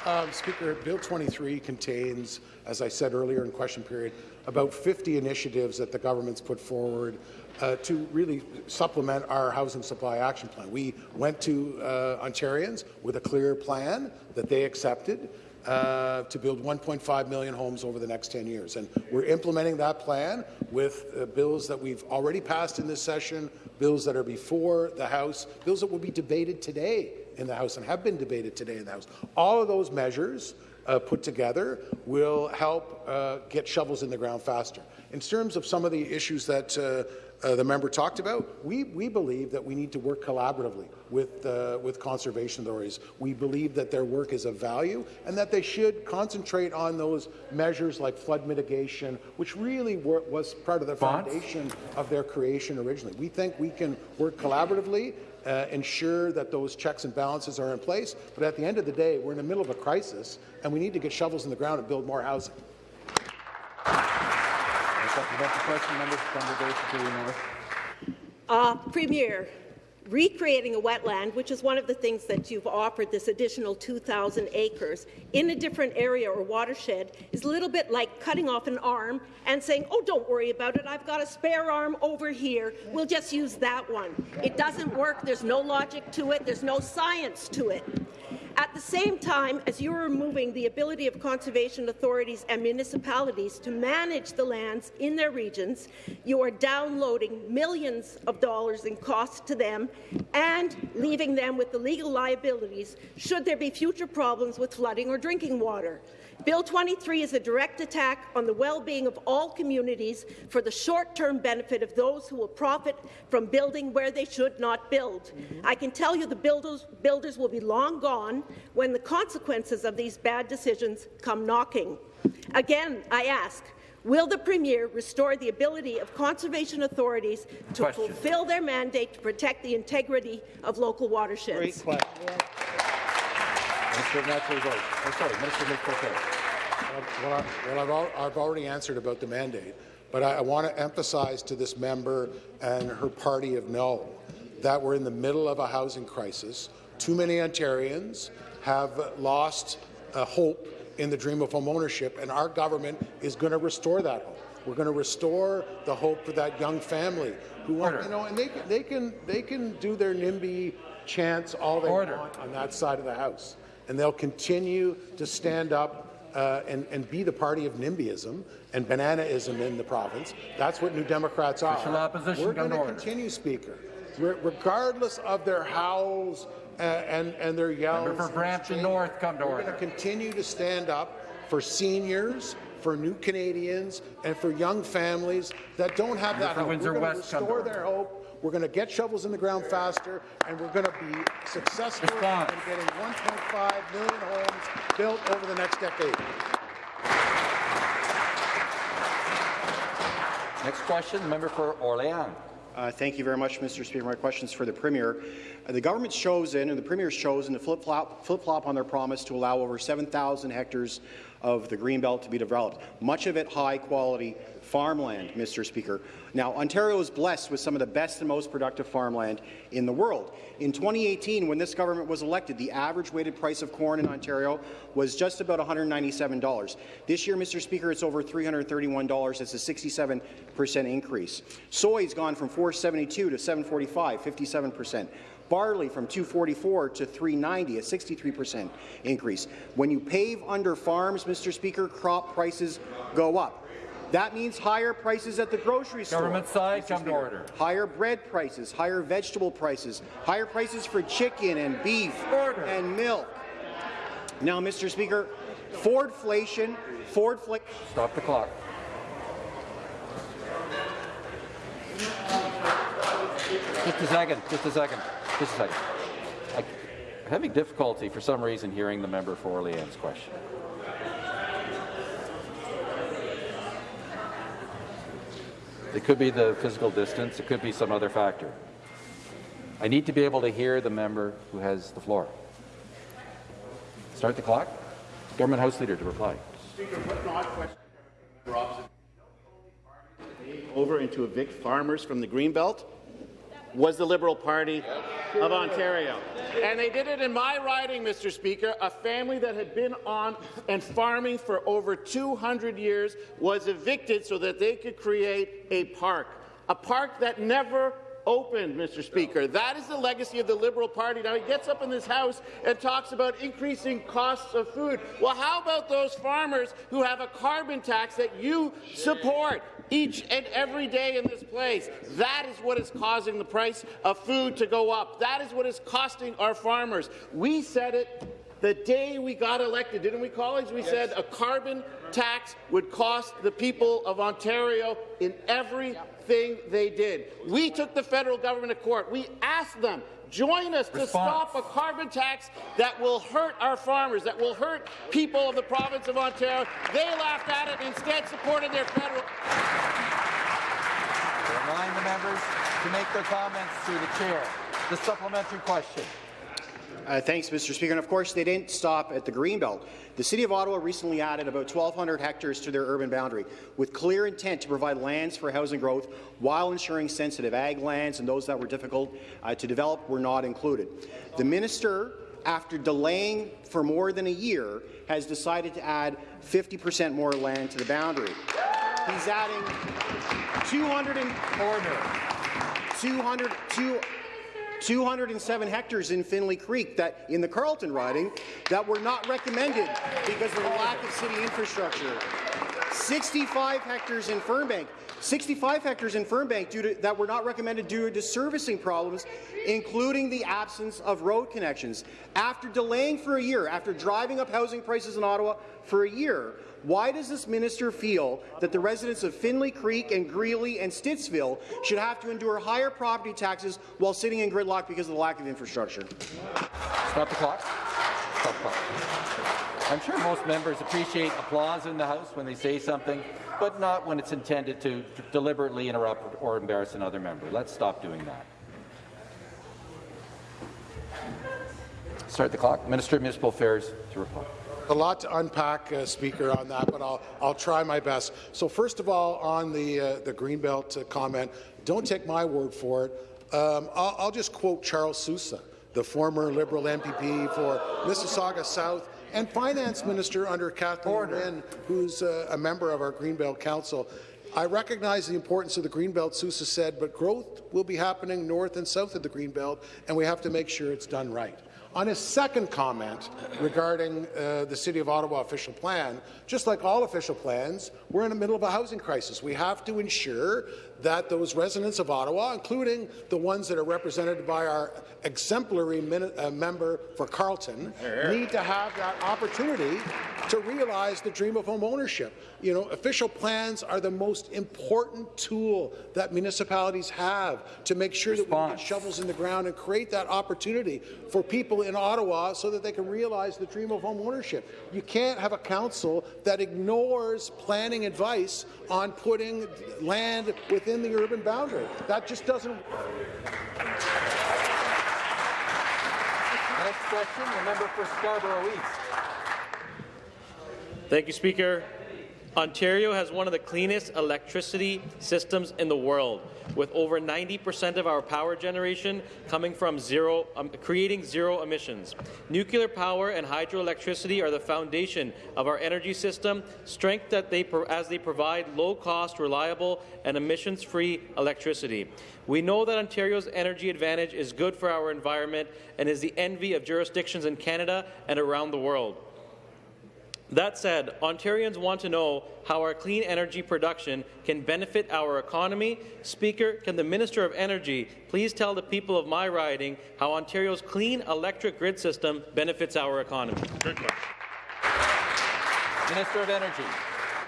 Um, Speaker, Bill 23 contains, as I said earlier in question period, about 50 initiatives that the government's put forward uh, to really supplement our housing supply action plan. We went to uh, Ontarians with a clear plan that they accepted uh, to build 1.5 million homes over the next 10 years. And we're implementing that plan with uh, bills that we've already passed in this session, bills that are before the House, bills that will be debated today in the House and have been debated today in the House. All of those measures uh, put together will help uh, get shovels in the ground faster. In terms of some of the issues that uh, uh, the member talked about, we, we believe that we need to work collaboratively with, uh, with conservation authorities. We believe that their work is of value and that they should concentrate on those measures like flood mitigation, which really were, was part of the foundation of their creation originally. We think we can work collaboratively uh, ensure that those checks and balances are in place. But at the end of the day, we're in the middle of a crisis, and we need to get shovels in the ground and build more housing. Supplementary question, member North. Uh, Premier, recreating a wetland, which is one of the things that you've offered, this additional 2,000 acres, in a different area or watershed, is a little bit like cutting off an arm and saying, oh, don't worry about it, I've got a spare arm over here, we'll just use that one. It doesn't work, there's no logic to it, there's no science to it. At the same time as you're removing the ability of conservation authorities and municipalities to manage the lands in their regions, you are downloading millions of dollars in costs to them and leaving them with the legal liabilities should there be future problems with flooding or drinking water. Bill 23 is a direct attack on the well-being of all communities for the short-term benefit of those who will profit from building where they should not build. I can tell you the builders, builders will be long gone when the consequences of these bad decisions come knocking. Again, I ask, Will the Premier restore the ability of conservation authorities to Question. fulfill their mandate to protect the integrity of local watersheds? Minister of Natural Resources. Oh, sorry, Minister of. Well, I, well I've, I've already answered about the mandate, but I, I want to emphasize to this member and her party of no that we're in the middle of a housing crisis. Too many Ontarians have lost uh, hope in the dream of home ownership, and our government is going to restore that hope. We're going to restore the hope for that young family who want, you know, and they, can- they can they can do their NIMBY chants all they Order. want on that side of the house, and they'll continue to stand up uh, and, and be the party of NIMBYism and bananaism in the province. That's what New Democrats are. We're going to continue, Speaker, Re- regardless of their howls uh, and, and their yells. Member for and Brampton. North, come to We're order. going to continue to stand up for seniors, for new Canadians, and for young families that don't have that for hope. Windsor We're going to West, come to restore their hope. We're going to get shovels in the ground faster, and we're going to be successful Response. in getting 1.5 million homes built over the next decade. Next question, the member for Orléans. Uh, thank you very much, Mr. Speaker. My question is for the Premier. Uh, the government's chosen, and the Premier's chosen, to flip-flop flip -flop on their promise to allow over 7,000 hectares of the Greenbelt to be developed, much of it high-quality farmland, Mr. Speaker. Now, Ontario is blessed with some of the best and most productive farmland in the world. In 2018, when this government was elected, the average weighted price of corn in Ontario was just about $197. This year, Mr. Speaker, it's over $331. It's a 67 percent increase. Soy's gone from 472 to 745, 57 percent. Barley from 244 to 390, a 63% increase. When you pave under farms, Mr. Speaker, crop prices go up. That means higher prices at the grocery store. Government side, Mr. come to order. Higher bread prices, higher vegetable prices, higher prices for chicken and beef Order. and milk. Now, Mr. Speaker, Fordflation, Fordflation. Stop the clock. Just a second, just a second, just a second. I, am having difficulty for some reason hearing the member for Orleans question. It could be the physical distance, it could be some other factor. I need to be able to hear the member who has the floor. Start the clock. Government House Leader to reply. Speaker, what question. Over and to evict farmers from the Greenbelt was the Liberal Party of Ontario. And they did it in my riding, Mr. Speaker. A family that had been on and farming for over 200 years was evicted so that they could create a park. A park that never opened, Mr. Speaker. That is the legacy of the Liberal Party. Now, he gets up in this House and talks about increasing costs of food. Well, how about those farmers who have a carbon tax that you support? Each and every day in this place. That is what is causing the price of food to go up. That is what is costing our farmers. We said it the day we got elected, didn't we, colleagues? We yes. said a carbon tax would cost the people of Ontario in everything they did. We took the federal government to court. We asked them, join us Response. to stop a carbon tax that will hurt our farmers, that will hurt people of the province of Ontario. They laughed at it and instead supported their federal. Remind the members to make their comments through the chair. The supplementary question. Uh, thanks, Mr. Speaker. And of course, they didn't stop at the Greenbelt. The City of Ottawa recently added about 1,200 hectares to their urban boundary, with clear intent to provide lands for housing growth while ensuring sensitive ag lands and those that were difficult uh, to develop were not included. The minister, after delaying for more than a year, has decided to add 50 percent more land to the boundary. He's adding 200 and, 200, 200 207 hectares in Finlay Creek that in the Carleton riding that were not recommended because of the lack of city infrastructure. 65 hectares in Fernbank 65 hectares in Fernbank due to, that were not recommended due to servicing problems, including the absence of road connections. After delaying for a year, after driving up housing prices in Ottawa for a year, why does this minister feel that the residents of Finlay Creek and Greely and Stittsville should have to endure higher property taxes while sitting in gridlock because of the lack of infrastructure? Stop the clock. Stop the clock. I'm sure most members appreciate applause in the House when they say something, but not when it's intended to deliberately interrupt or embarrass another member. Let's stop doing that. Start the clock. Minister of Municipal Affairs to reply. A lot to unpack, uh, Speaker, on that, but I'll, I'll try my best. So first of all, on the, uh, the Greenbelt uh, comment, don't take my word for it. Um, I'll, I'll, just quote Charles Sousa, the former Liberal MPP for Mississauga South and Finance Minister under Kathleen Wynne, who's uh, a member of our Greenbelt Council. I recognize the importance of the Greenbelt, Sousa said, but growth will be happening north and south of the Greenbelt, and we have to make sure it's done right. On his second comment regarding uh, the City of Ottawa official plan, just like all official plans, we're in the middle of a housing crisis. We have to ensure that those residents of Ottawa, including the ones that are represented by our exemplary uh, member for Carleton, need to have that opportunity to realize the dream of home ownership. You know, official plans are the most important tool that municipalities have to make sure Response. that we get shovels in the ground and create that opportunity for people in Ottawa so that they can realize the dream of home ownership. You can't have a council that ignores planning advice on putting land within the urban boundary. That just doesn't Next question, the member for Scarborough East. Thank you, Speaker. Ontario has one of the cleanest electricity systems in the world, with over 90% of our power generation coming from zero, um, creating zero emissions. Nuclear power and hydroelectricity are the foundation of our energy system, strength that they as they provide low-cost, reliable, and emissions-free electricity. We know that Ontario's energy advantage is good for our environment and is the envy of jurisdictions in Canada and around the world. That said, Ontarians want to know how our clean energy production can benefit our economy. Speaker, can the Minister of Energy please tell the people of my riding how Ontario's clean electric grid system benefits our economy? Minister of Energy.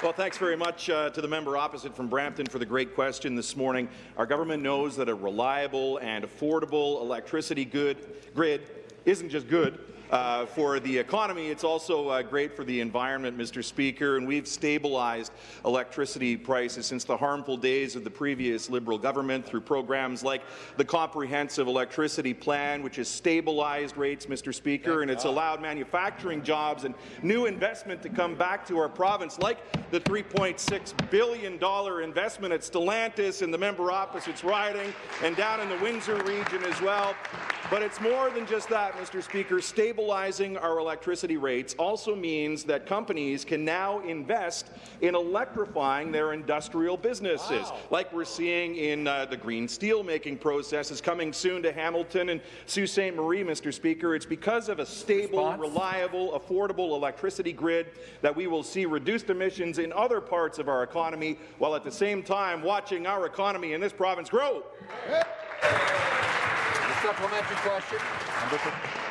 Well, thanks very much uh, to the member opposite from Brampton for the great question this morning. Our government knows that a reliable and affordable electricity good, grid isn't just good, uh, for the economy. It's also uh, great for the environment, Mr. Speaker, and we've stabilized electricity prices since the harmful days of the previous Liberal government through programs like the Comprehensive Electricity Plan, which has stabilized rates, Mr. Speaker, and it's allowed manufacturing jobs and new investment to come back to our province, like the $3.6 billion investment at Stellantis in the member opposite's riding and down in the Windsor region as well. But it's more than just that, Mr. Speaker. Stabilizing our electricity rates also means that companies can now invest in electrifying their industrial businesses, wow. like we're seeing in uh, the green steel making processes coming soon to Hamilton and Sault Ste. Marie, Mr. Speaker. It's because of a stable, Response? reliable, affordable electricity grid that we will see reduced emissions in other parts of our economy, while at the same time watching our economy in this province grow. Yeah supplementary question.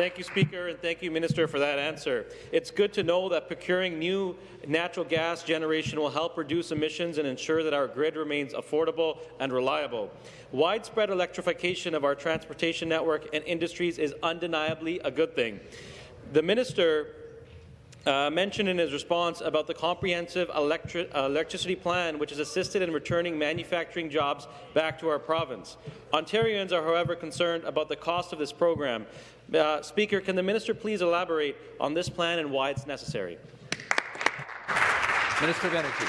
Thank you, Speaker, and thank you, Minister, for that answer. It's good to know that procuring new natural gas generation will help reduce emissions and ensure that our grid remains affordable and reliable. Widespread electrification of our transportation network and industries is undeniably a good thing. The Minister uh, mentioned in his response about the comprehensive electri electricity plan, which has assisted in returning manufacturing jobs back to our province. Ontarians are, however, concerned about the cost of this program. Uh, Speaker, can the minister please elaborate on this plan and why it's necessary? Minister of Energy.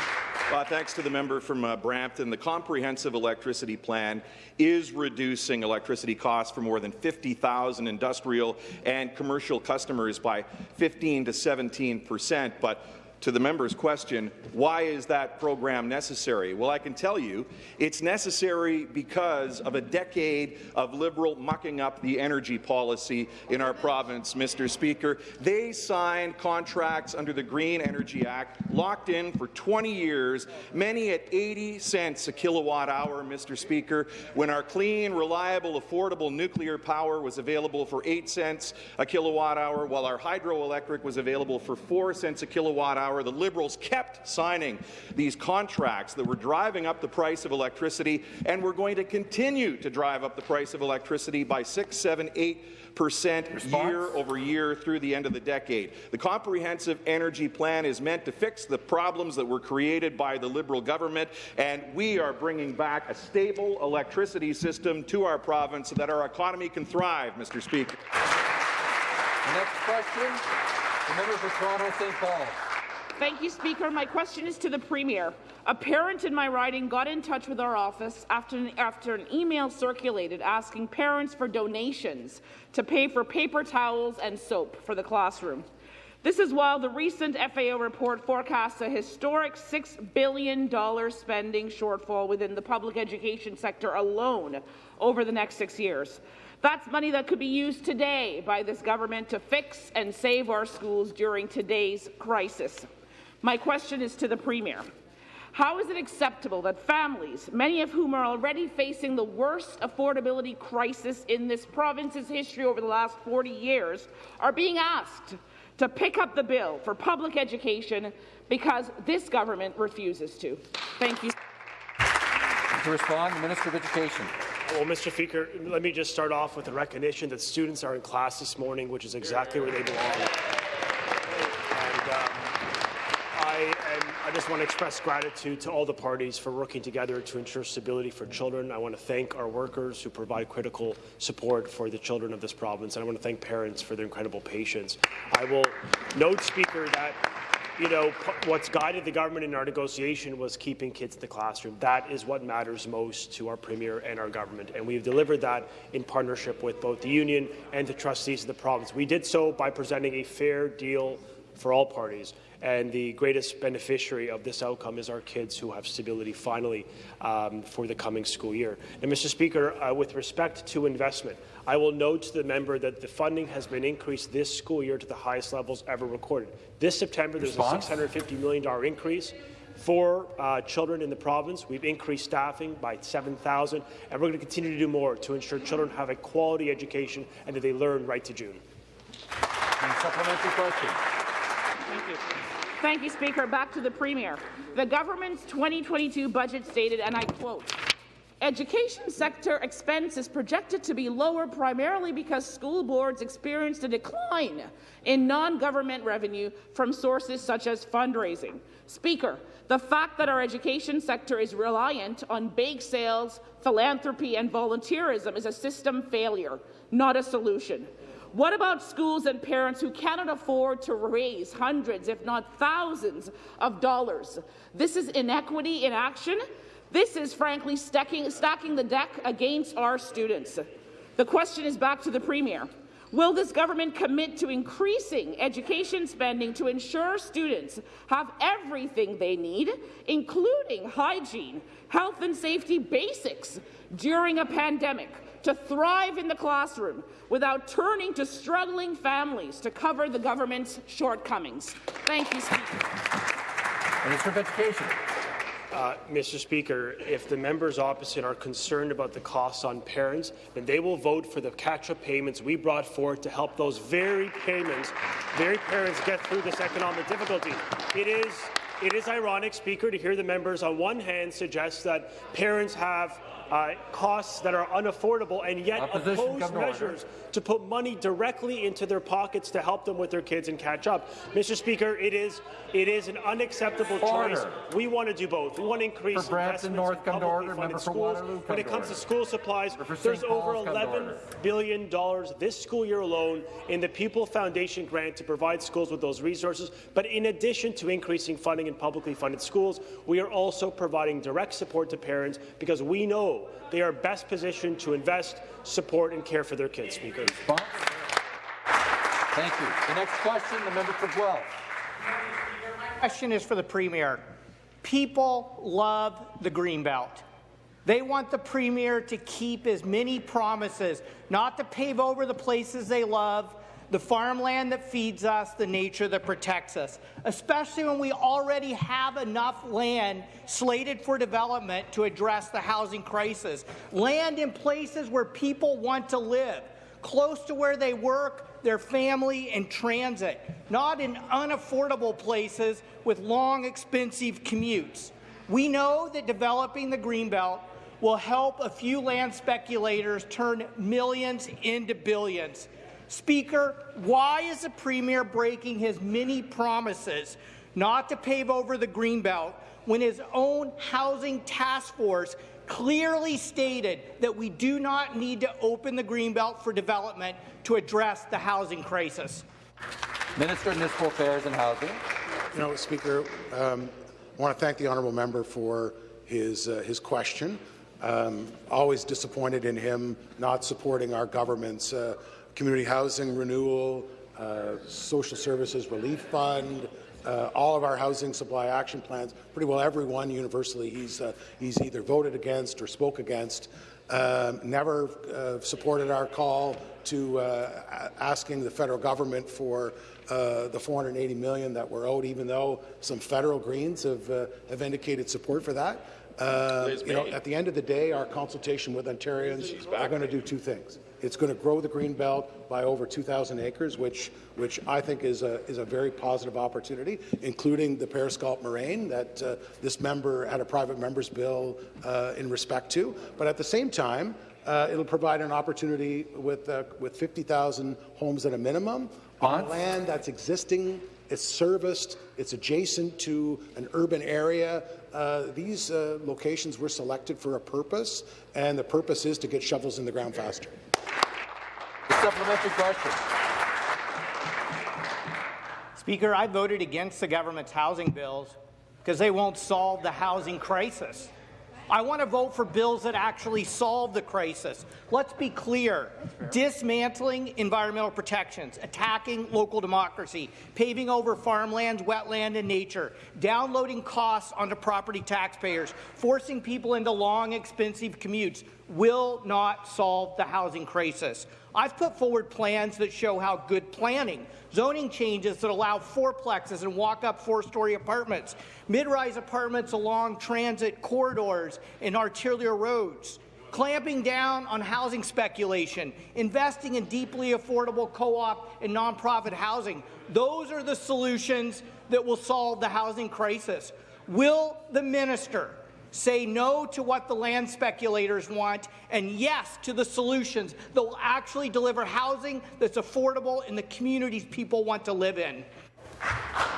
Uh, thanks to the member from uh, Brampton. The comprehensive electricity plan is reducing electricity costs for more than 50,000 industrial and commercial customers by 15 to 17 percent. But to the member's question, why is that program necessary? Well, I can tell you it's necessary because of a decade of Liberal mucking up the energy policy in our province, Mr. Speaker. They signed contracts under the Green Energy Act, locked in for 20 years, many at 80 cents a kilowatt hour, Mr. Speaker, when our clean, reliable, affordable nuclear power was available for 8 cents a kilowatt hour, while our hydroelectric was available for 4 cents a kilowatt hour hour, the Liberals kept signing these contracts that were driving up the price of electricity and were going to continue to drive up the price of electricity by 6, 7, 8 percent year over year through the end of the decade. The Comprehensive Energy Plan is meant to fix the problems that were created by the Liberal government, and we are bringing back a stable electricity system to our province so that our economy can thrive, Mr. Speaker. The next question, the member for Toronto St. Paul. Thank you, Speaker. My question is to the Premier. A parent in my riding got in touch with our office after an, after an email circulated asking parents for donations to pay for paper towels and soap for the classroom. This is while the recent FAO report forecasts a historic $6 billion spending shortfall within the public education sector alone over the next six years. That's money that could be used today by this government to fix and save our schools during today's crisis. My question is to the Premier. How is it acceptable that families, many of whom are already facing the worst affordability crisis in this province's history over the last 40 years, are being asked to pick up the bill for public education because this government refuses to? Thank you. To respond, the Minister of Education. Well, Mr. Speaker, let me just start off with the recognition that students are in class this morning, which is exactly where they belong. I, I just want to express gratitude to all the parties for working together to ensure stability for children. I want to thank our workers who provide critical support for the children of this province, and I want to thank parents for their incredible patience. I will note, Speaker, that you know, what's guided the government in our negotiation was keeping kids in the classroom. That is what matters most to our Premier and our government, and we've delivered that in partnership with both the union and the trustees of the province. We did so by presenting a fair deal for all parties. And the greatest beneficiary of this outcome is our kids who have stability finally um, for the coming school year. And Mr. Speaker, uh, with respect to investment, I will note to the member that the funding has been increased this school year to the highest levels ever recorded. This September, there's Response? a $650 million increase for uh, children in the province. We've increased staffing by 7,000, and we're going to continue to do more to ensure children have a quality education and that they learn right to June. And supplementary question. Thank you. Thank you, Speaker. Back to the Premier. The government's 2022 budget stated, and I quote, Education sector expense is projected to be lower primarily because school boards experienced a decline in non-government revenue from sources such as fundraising. Speaker, the fact that our education sector is reliant on bake sales, philanthropy and volunteerism is a system failure, not a solution. What about schools and parents who cannot afford to raise hundreds, if not thousands, of dollars? This is inequity in action. This is, frankly, stacking, stacking the deck against our students. The question is back to the Premier. Will this government commit to increasing education spending to ensure students have everything they need, including hygiene, health and safety basics, during a pandemic? to thrive in the classroom without turning to struggling families to cover the government's shortcomings. Thank you, Speaker. Minister of Education. Uh, Mr. Speaker, if the members opposite are concerned about the costs on parents, then they will vote for the catch-up payments we brought forward to help those very payments, very parents get through this economic difficulty. It is, it is ironic, Speaker, to hear the members on one hand suggest that parents have uh, costs that are unaffordable and yet Opposition, oppose measures to put money directly into their pockets to help them with their kids and catch up. Mr. Speaker, it is it is an unacceptable Order. choice. We want to do both. We want to increase For investments North, in publicly order. funded schools. Waterloo, when it comes to school supplies, there's over Paul's, come to 11 order. billion dollars this school year alone in the Pupil Foundation grant to provide schools with those resources. But in addition to increasing funding in publicly funded schools, we are also providing direct support to parents because we know they are best positioned to invest, support, and care for their kids. Speaker. Thank you. The next question, the member for Guelph. My question is for the Premier. People love the Greenbelt. They want the Premier to keep as many promises, not to pave over the places they love, the farmland that feeds us, the nature that protects us, especially when we already have enough land slated for development to address the housing crisis. Land in places where people want to live, close to where they work, their family, and transit, not in unaffordable places with long, expensive commutes. We know that developing the Greenbelt will help a few land speculators turn millions into billions. Speaker, why is the Premier breaking his many promises not to pave over the Greenbelt when his own housing task force clearly stated that we do not need to open the Greenbelt for development to address the housing crisis? Minister of Municipal Affairs and Housing. You know, Speaker, um, I want to thank the honourable member for his uh, his question. Um, always disappointed in him not supporting our government's uh, community housing renewal, uh, social services relief fund, uh, all of our housing supply action plans. Pretty well everyone universally he's uh, he's either voted against or spoke against. Um, never uh, supported our call to uh, asking the federal government for uh, the 480 million that we're owed, even though some federal Greens have uh, have indicated support for that. Uh, you know, at the end of the day, our consultation with Ontarians are going to do two things. It's going to grow the green belt by over 2,000 acres, which which I think is a is a very positive opportunity, including the Paris Galt Moraine that uh, this member had a private member's bill uh, in respect to. But at the same time, uh, it'll provide an opportunity with uh, with 50,000 homes at a minimum on land that's existing it's serviced, it's adjacent to an urban area. Uh, these uh, locations were selected for a purpose, and the purpose is to get shovels in the ground faster. Supplementary question. Speaker, I voted against the government's housing bills because they won't solve the housing crisis. I want to vote for bills that actually solve the crisis. Let's be clear. Dismantling environmental protections, attacking local democracy, paving over farmlands, wetland, and nature, downloading costs onto property taxpayers, forcing people into long, expensive commutes will not solve the housing crisis. I've put forward plans that show how good planning, zoning changes that allow fourplexes and walk-up four-story apartments, mid-rise apartments along transit corridors and arterial roads, clamping down on housing speculation, investing in deeply affordable co-op and nonprofit housing. Those are the solutions that will solve the housing crisis. Will the minister say no to what the land speculators want and yes to the solutions that will actually deliver housing that's affordable in the communities people want to live in?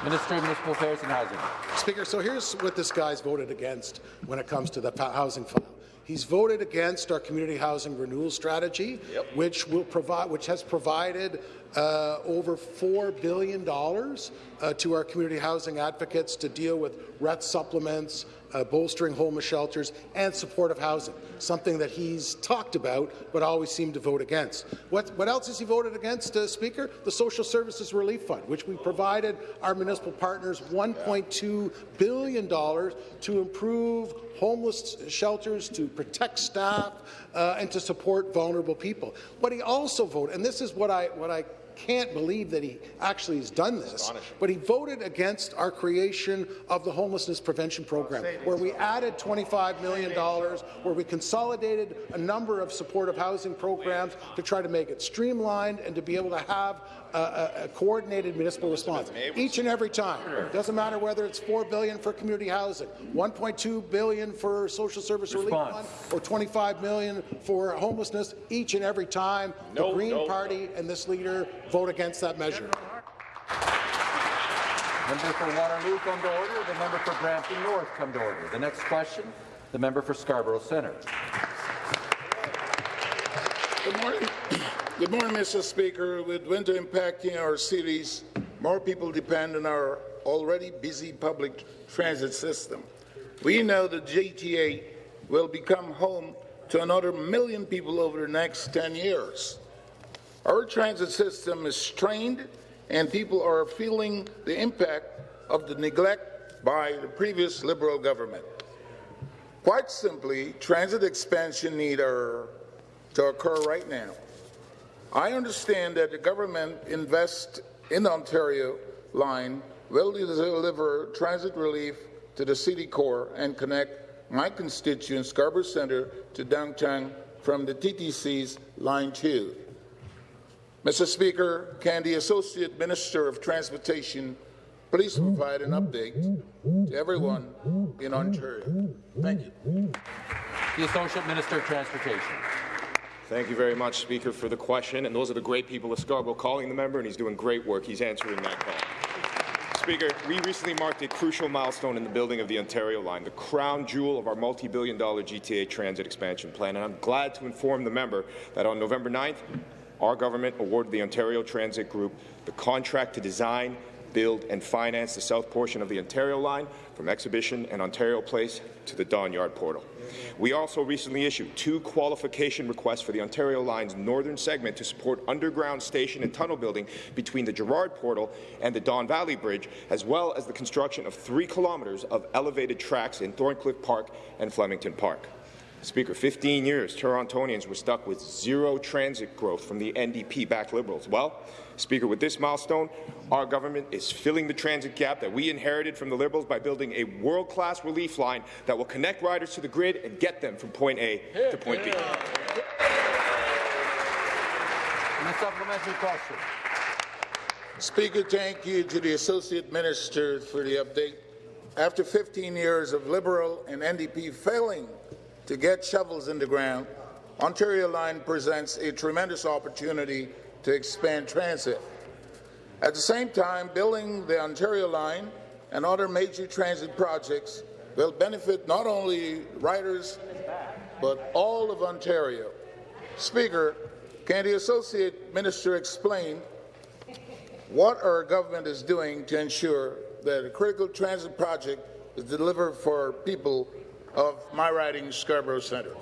Minister of Municipal Affairs and Housing. Speaker, so here's what this guy's voted against when it comes to the housing file. He's voted against our community housing renewal strategy, yep. which will provide, which has provided uh, over $4 billion uh, to our community housing advocates to deal with rent supplements, uh, bolstering homeless shelters, and supportive housing, something that he's talked about but always seemed to vote against. What, what else has he voted against, uh, Speaker? The Social Services Relief Fund, which we provided our municipal partners $1.2 billion to improve homeless shelters, to protect staff, uh, and to support vulnerable people. What he also voted, and this is what I, what I can't believe that he actually has done this, but he voted against our creation of the homelessness prevention program, where we added $25 million, where we consolidated a number of supportive housing programs to try to make it streamlined and to be able to have a, a, coordinated municipal response each and every time. It doesn't matter whether it's 4 billion for community housing, 1.2 billion for social service response. relief fund, or 25 million for homelessness. Each and every time, no, the Green no, Party no. and this leader vote against that measure. Member for Waterloo come to order. The member for Brampton North come to order. The next question, the member for Scarborough Centre. Good morning. Good morning, Mr. Speaker. With winter impacting our cities, more people depend on our already busy public transit system. We know the GTA will become home to another million people over the next 10 years. Our transit system is strained and people are feeling the impact of the neglect by the previous Liberal government. Quite simply, transit expansion needs to occur right now. I understand that the government invest in the Ontario line will deliver transit relief to the city core and connect my constituent Scarborough Centre to downtown from the TTC's Line 2. Mr. Speaker, can the Associate Minister of Transportation please provide an update to everyone in Ontario? Thank you. The Associate Minister of Transportation. Thank you very much, Speaker, for the question. And those are the great people of Scarborough calling the member, and he's doing great work. He's answering that call. Speaker, we recently marked a crucial milestone in the building of the Ontario line, the crown jewel of our multi-billion dollar GTA transit expansion plan. And I'm glad to inform the member that on November 9th, our government awarded the Ontario Transit Group the contract to design, build and finance the south portion of the Ontario line from Exhibition and Ontario Place to the Don Yard portal. We also recently issued two qualification requests for the Ontario line's northern segment to support underground station and tunnel building between the Gerrard portal and the Don Valley Bridge, as well as the construction of three kilometres of elevated tracks in Thorncliffe Park and Flemington Park. Speaker, 15 years, Torontonians were stuck with zero transit growth from the NDP-backed Liberals. Well, Speaker, with this milestone, our government is filling the transit gap that we inherited from the Liberals by building a world-class relief line that will connect riders to the grid and get them from point A to point B. And a supplementary question. Speaker, thank you to the Associate Minister for the update. After 15 years of Liberal and NDP failing to get shovels in the ground, Ontario Line presents a tremendous opportunity to expand transit. At the same time, building the Ontario Line and other major transit projects will benefit not only riders, but all of Ontario. Speaker, can the Associate Minister explain what our government is doing to ensure that a critical transit project is delivered for people of my riding Scarborough Centre.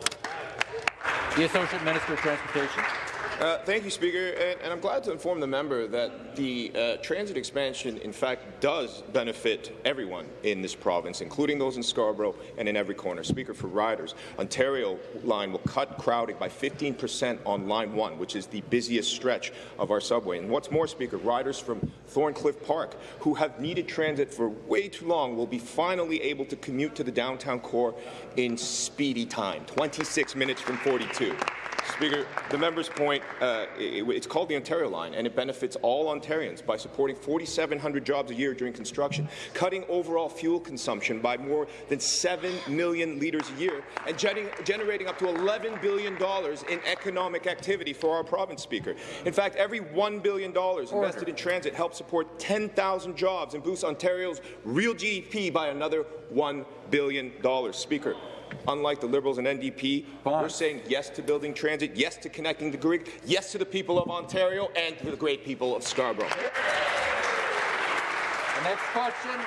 The Associate Minister of Transportation. Uh, thank you, Speaker. And, and, I'm glad to inform the member that the uh, transit expansion, in fact, does benefit everyone in this province, including those in Scarborough and in every corner. Speaker, for riders, Ontario line will cut crowding by 15% on Line 1, which is the busiest stretch of our subway. And what's more, Speaker, riders from Thorncliffe Park, who have needed transit for way too long, will be finally able to commute to the downtown core in speedy time, 26 minutes from 42. Speaker, the member's point, uh, it, it's called the Ontario Line, and it benefits all Ontarians by supporting 4,700 jobs a year during construction, cutting overall fuel consumption by more than 7 million litres a year, and generating up to $11 billion in economic activity for our province, Speaker. In fact, every $1 billion invested in transit helps support 10,000 jobs and boosts Ontario's real GDP by another $1 billion. Speaker, Unlike the Liberals and NDP, we're saying yes to building transit, yes to connecting the grid, yes to the people of Ontario and to the great people of Scarborough. The next question,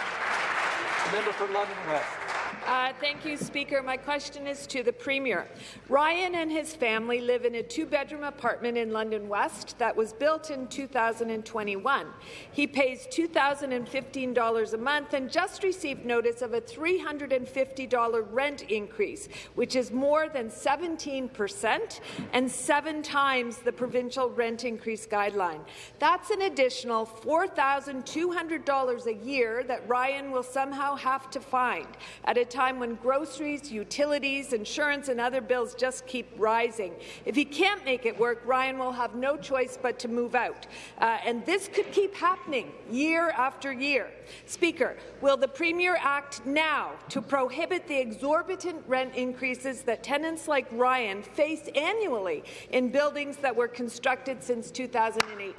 the member for London West. Uh, thank you, Speaker. My question is to the Premier. Ryan and his family live in a two-bedroom apartment in London West that was built in 2021. He pays $2,015 a month and just received notice of a $350 rent increase, which is more than 17 percent and seven times the provincial rent increase guideline. That's an additional $4,200 a year that Ryan will somehow have to find at a time when groceries, utilities, insurance and other bills just keep rising. If he can't make it work, Ryan will have no choice but to move out. Uh, and this could keep happening year after year. Speaker, will the Premier act now to prohibit the exorbitant rent increases that tenants like Ryan face annually in buildings that were constructed since 2018?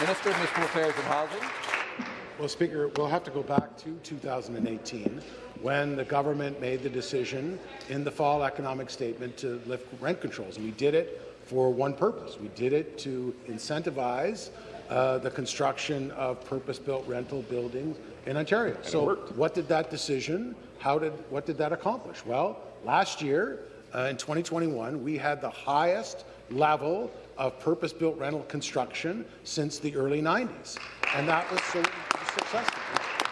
Minister of Municipal Affairs and Housing. Well, Speaker, we'll have to go back to 2018 when the government made the decision in the fall economic statement to lift rent controls. And we did it for one purpose. We did it to incentivize uh, the construction of purpose-built rental buildings in Ontario. And so what did that decision, how did, what did that accomplish? Well, last year, uh, in 2021, we had the highest level of purpose-built rental construction since the early 90s. And that was successful.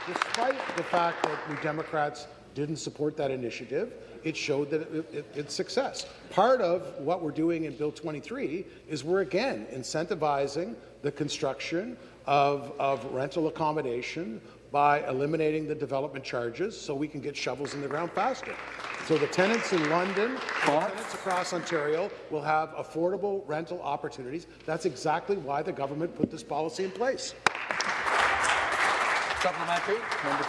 Despite the fact that New Democrats didn't support that initiative, it showed that it, it, it's success. Part of what we're doing in Bill 23 is we're again incentivizing the construction of, of rental accommodation by eliminating the development charges so we can get shovels in the ground faster. So the tenants in London, the tenants across Ontario will have affordable rental opportunities. That's exactly why the government put this policy in place. Supplementary. Member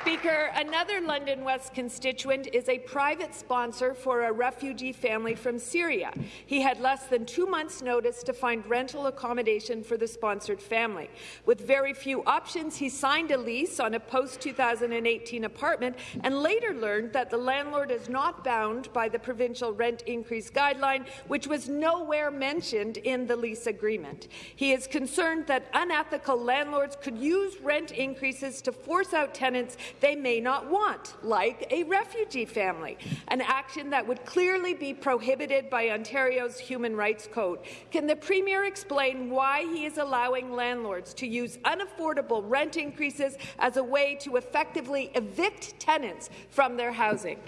Speaker, another London West constituent is a private sponsor for a refugee family from Syria. He had less than two months' notice to find rental accommodation for the sponsored family. With very few options, he signed a lease on a post-2018 apartment and later learned that the landlord is not bound by the provincial rent increase guideline, which was nowhere mentioned in the lease agreement. He is concerned that unethical landlords could use rent increases to force out tenants they may not want, like a refugee family, an action that would clearly be prohibited by Ontario's Human Rights Code. Can the Premier explain why he is allowing landlords to use unaffordable rent increases as a way to effectively evict tenants from their housing?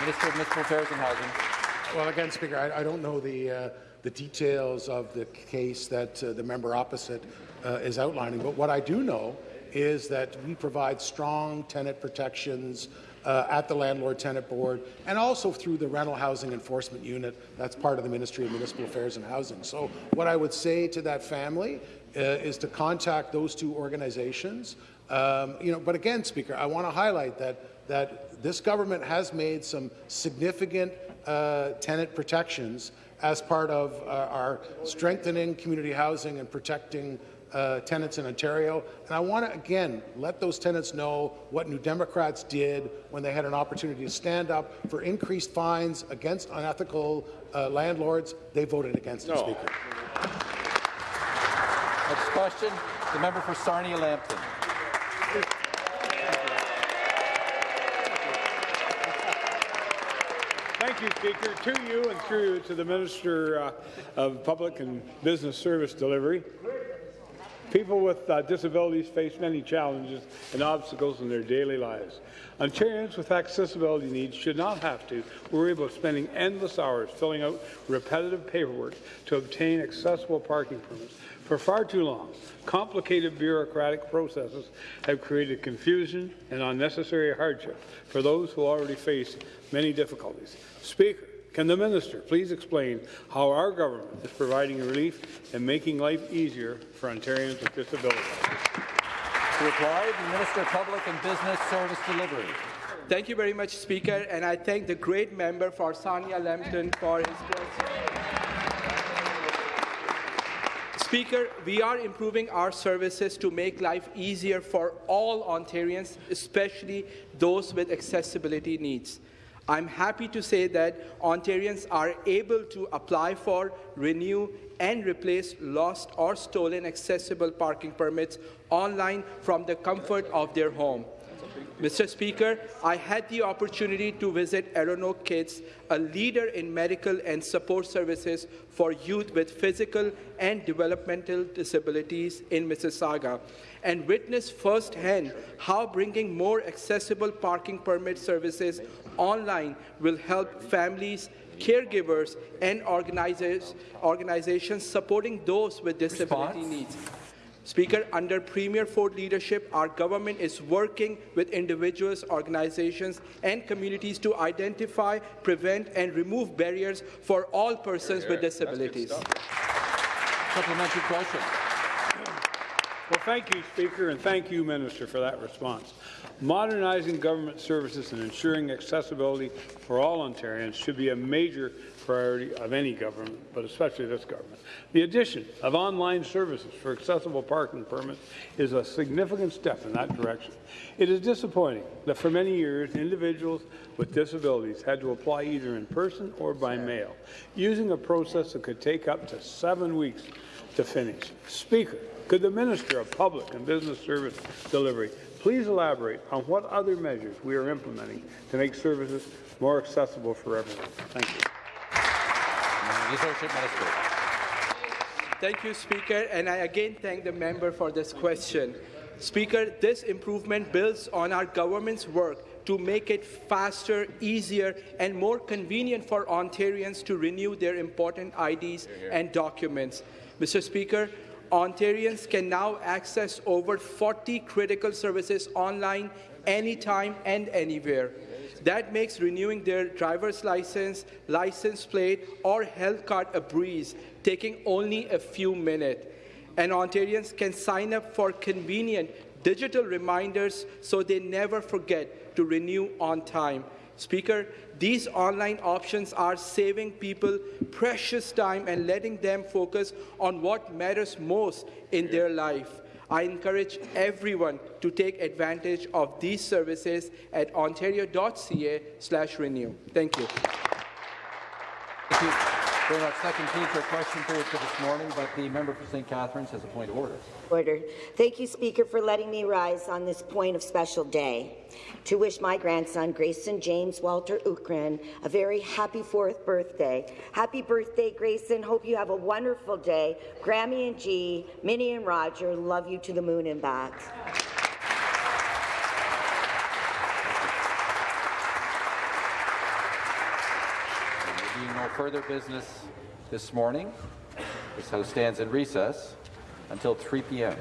Minister of Municipal Affairs and Housing. Well, again, Speaker, I, I don't know the, uh, the details of the case that uh, the member opposite uh, is outlining, but what I do know is that we provide strong tenant protections uh, at the Landlord-Tenant Board and also through the Rental Housing Enforcement Unit. That's part of the Ministry of Municipal Affairs and Housing. So what I would say to that family uh, is to contact those two organizations. Um, you know, but again, Speaker, I want to highlight that, that this government has made some significant uh, tenant protections as part of uh, our strengthening community housing and protecting uh, tenants in Ontario. And I want to, again, let those tenants know what New Democrats did when they had an opportunity to stand up for increased fines against unethical uh, landlords. They voted against no. it, Speaker. Next question, the member for Sarnia-Lambton. Thank Thank you, Speaker. To you and through you to the Minister uh, of Public and Business Service Delivery. People with uh, disabilities face many challenges and obstacles in their daily lives. Ontarians with accessibility needs should not have to worry about spending endless hours filling out repetitive paperwork to obtain accessible parking permits. For far too long, complicated bureaucratic processes have created confusion and unnecessary hardship for those who already face many difficulties. Speaker, can the minister please explain how our government is providing relief and making life easier for Ontarians with disabilities? To reply, the Minister of Public and Business Service Delivery. Thank you very much, Speaker, and I thank the great member for Sarnia Lambton for his question. Speaker, we are improving our services to make life easier for all Ontarians, especially those with accessibility needs. I'm happy to say that Ontarians are able to apply for, renew, and replace lost or stolen accessible parking permits online from the comfort of their home. Mr. Speaker, I had the opportunity to visit ErinoakKids, a leader in medical and support services for youth with physical and developmental disabilities in Mississauga, and witness firsthand how bringing more accessible parking permit services online will help families, caregivers, and organizers, organizations supporting those with disability Response? needs. Speaker, under Premier Ford leadership, our government is working with individuals, organizations, and communities to identify, prevent, and remove barriers for all persons with disabilities. Supplementary question. Well, thank you, Speaker, and thank you, Minister, for that response. Modernizing government services and ensuring accessibility for all Ontarians should be a major priority of any government, but especially this government. The addition of online services for accessible parking permits is a significant step in that direction. It is disappointing that for many years, individuals with disabilities had to apply either in person or by mail, using a process that could take up to seven weeks to finish. Speaker, could the Minister of Public and Business Service Delivery please elaborate on what other measures we are implementing to make services more accessible for everyone? Thank you. The Associate Minister. Thank you, Speaker, and I again thank the member for this question. Speaker, this improvement builds on our government's work to make it faster, easier, and more convenient for Ontarians to renew their important IDs and documents. Mr. Speaker, Ontarians can now access over 40 critical services online anytime and anywhere. That makes renewing their driver's license, license plate, or health card a breeze, taking only a few minutes. And Ontarians can sign up for convenient digital reminders so they never forget to renew on time. Speaker, these online options are saving people precious time and letting them focus on what matters most in their life. I encourage everyone to take advantage of these services at ontario.ca slash renew. Thank you. Thank you much. That concludes our question period for this morning, but the member for St. Catharines has a point of order. Order. Thank you, Speaker, for letting me rise on this point of special day to wish my grandson, Grayson James Walter Ukran, a very happy fourth birthday. Happy birthday, Grayson. Hope you have a wonderful day. Grammy and G, Minnie and Roger, love you to the moon and back. There being no further business this morning, this House stands in recess until 3 p.m.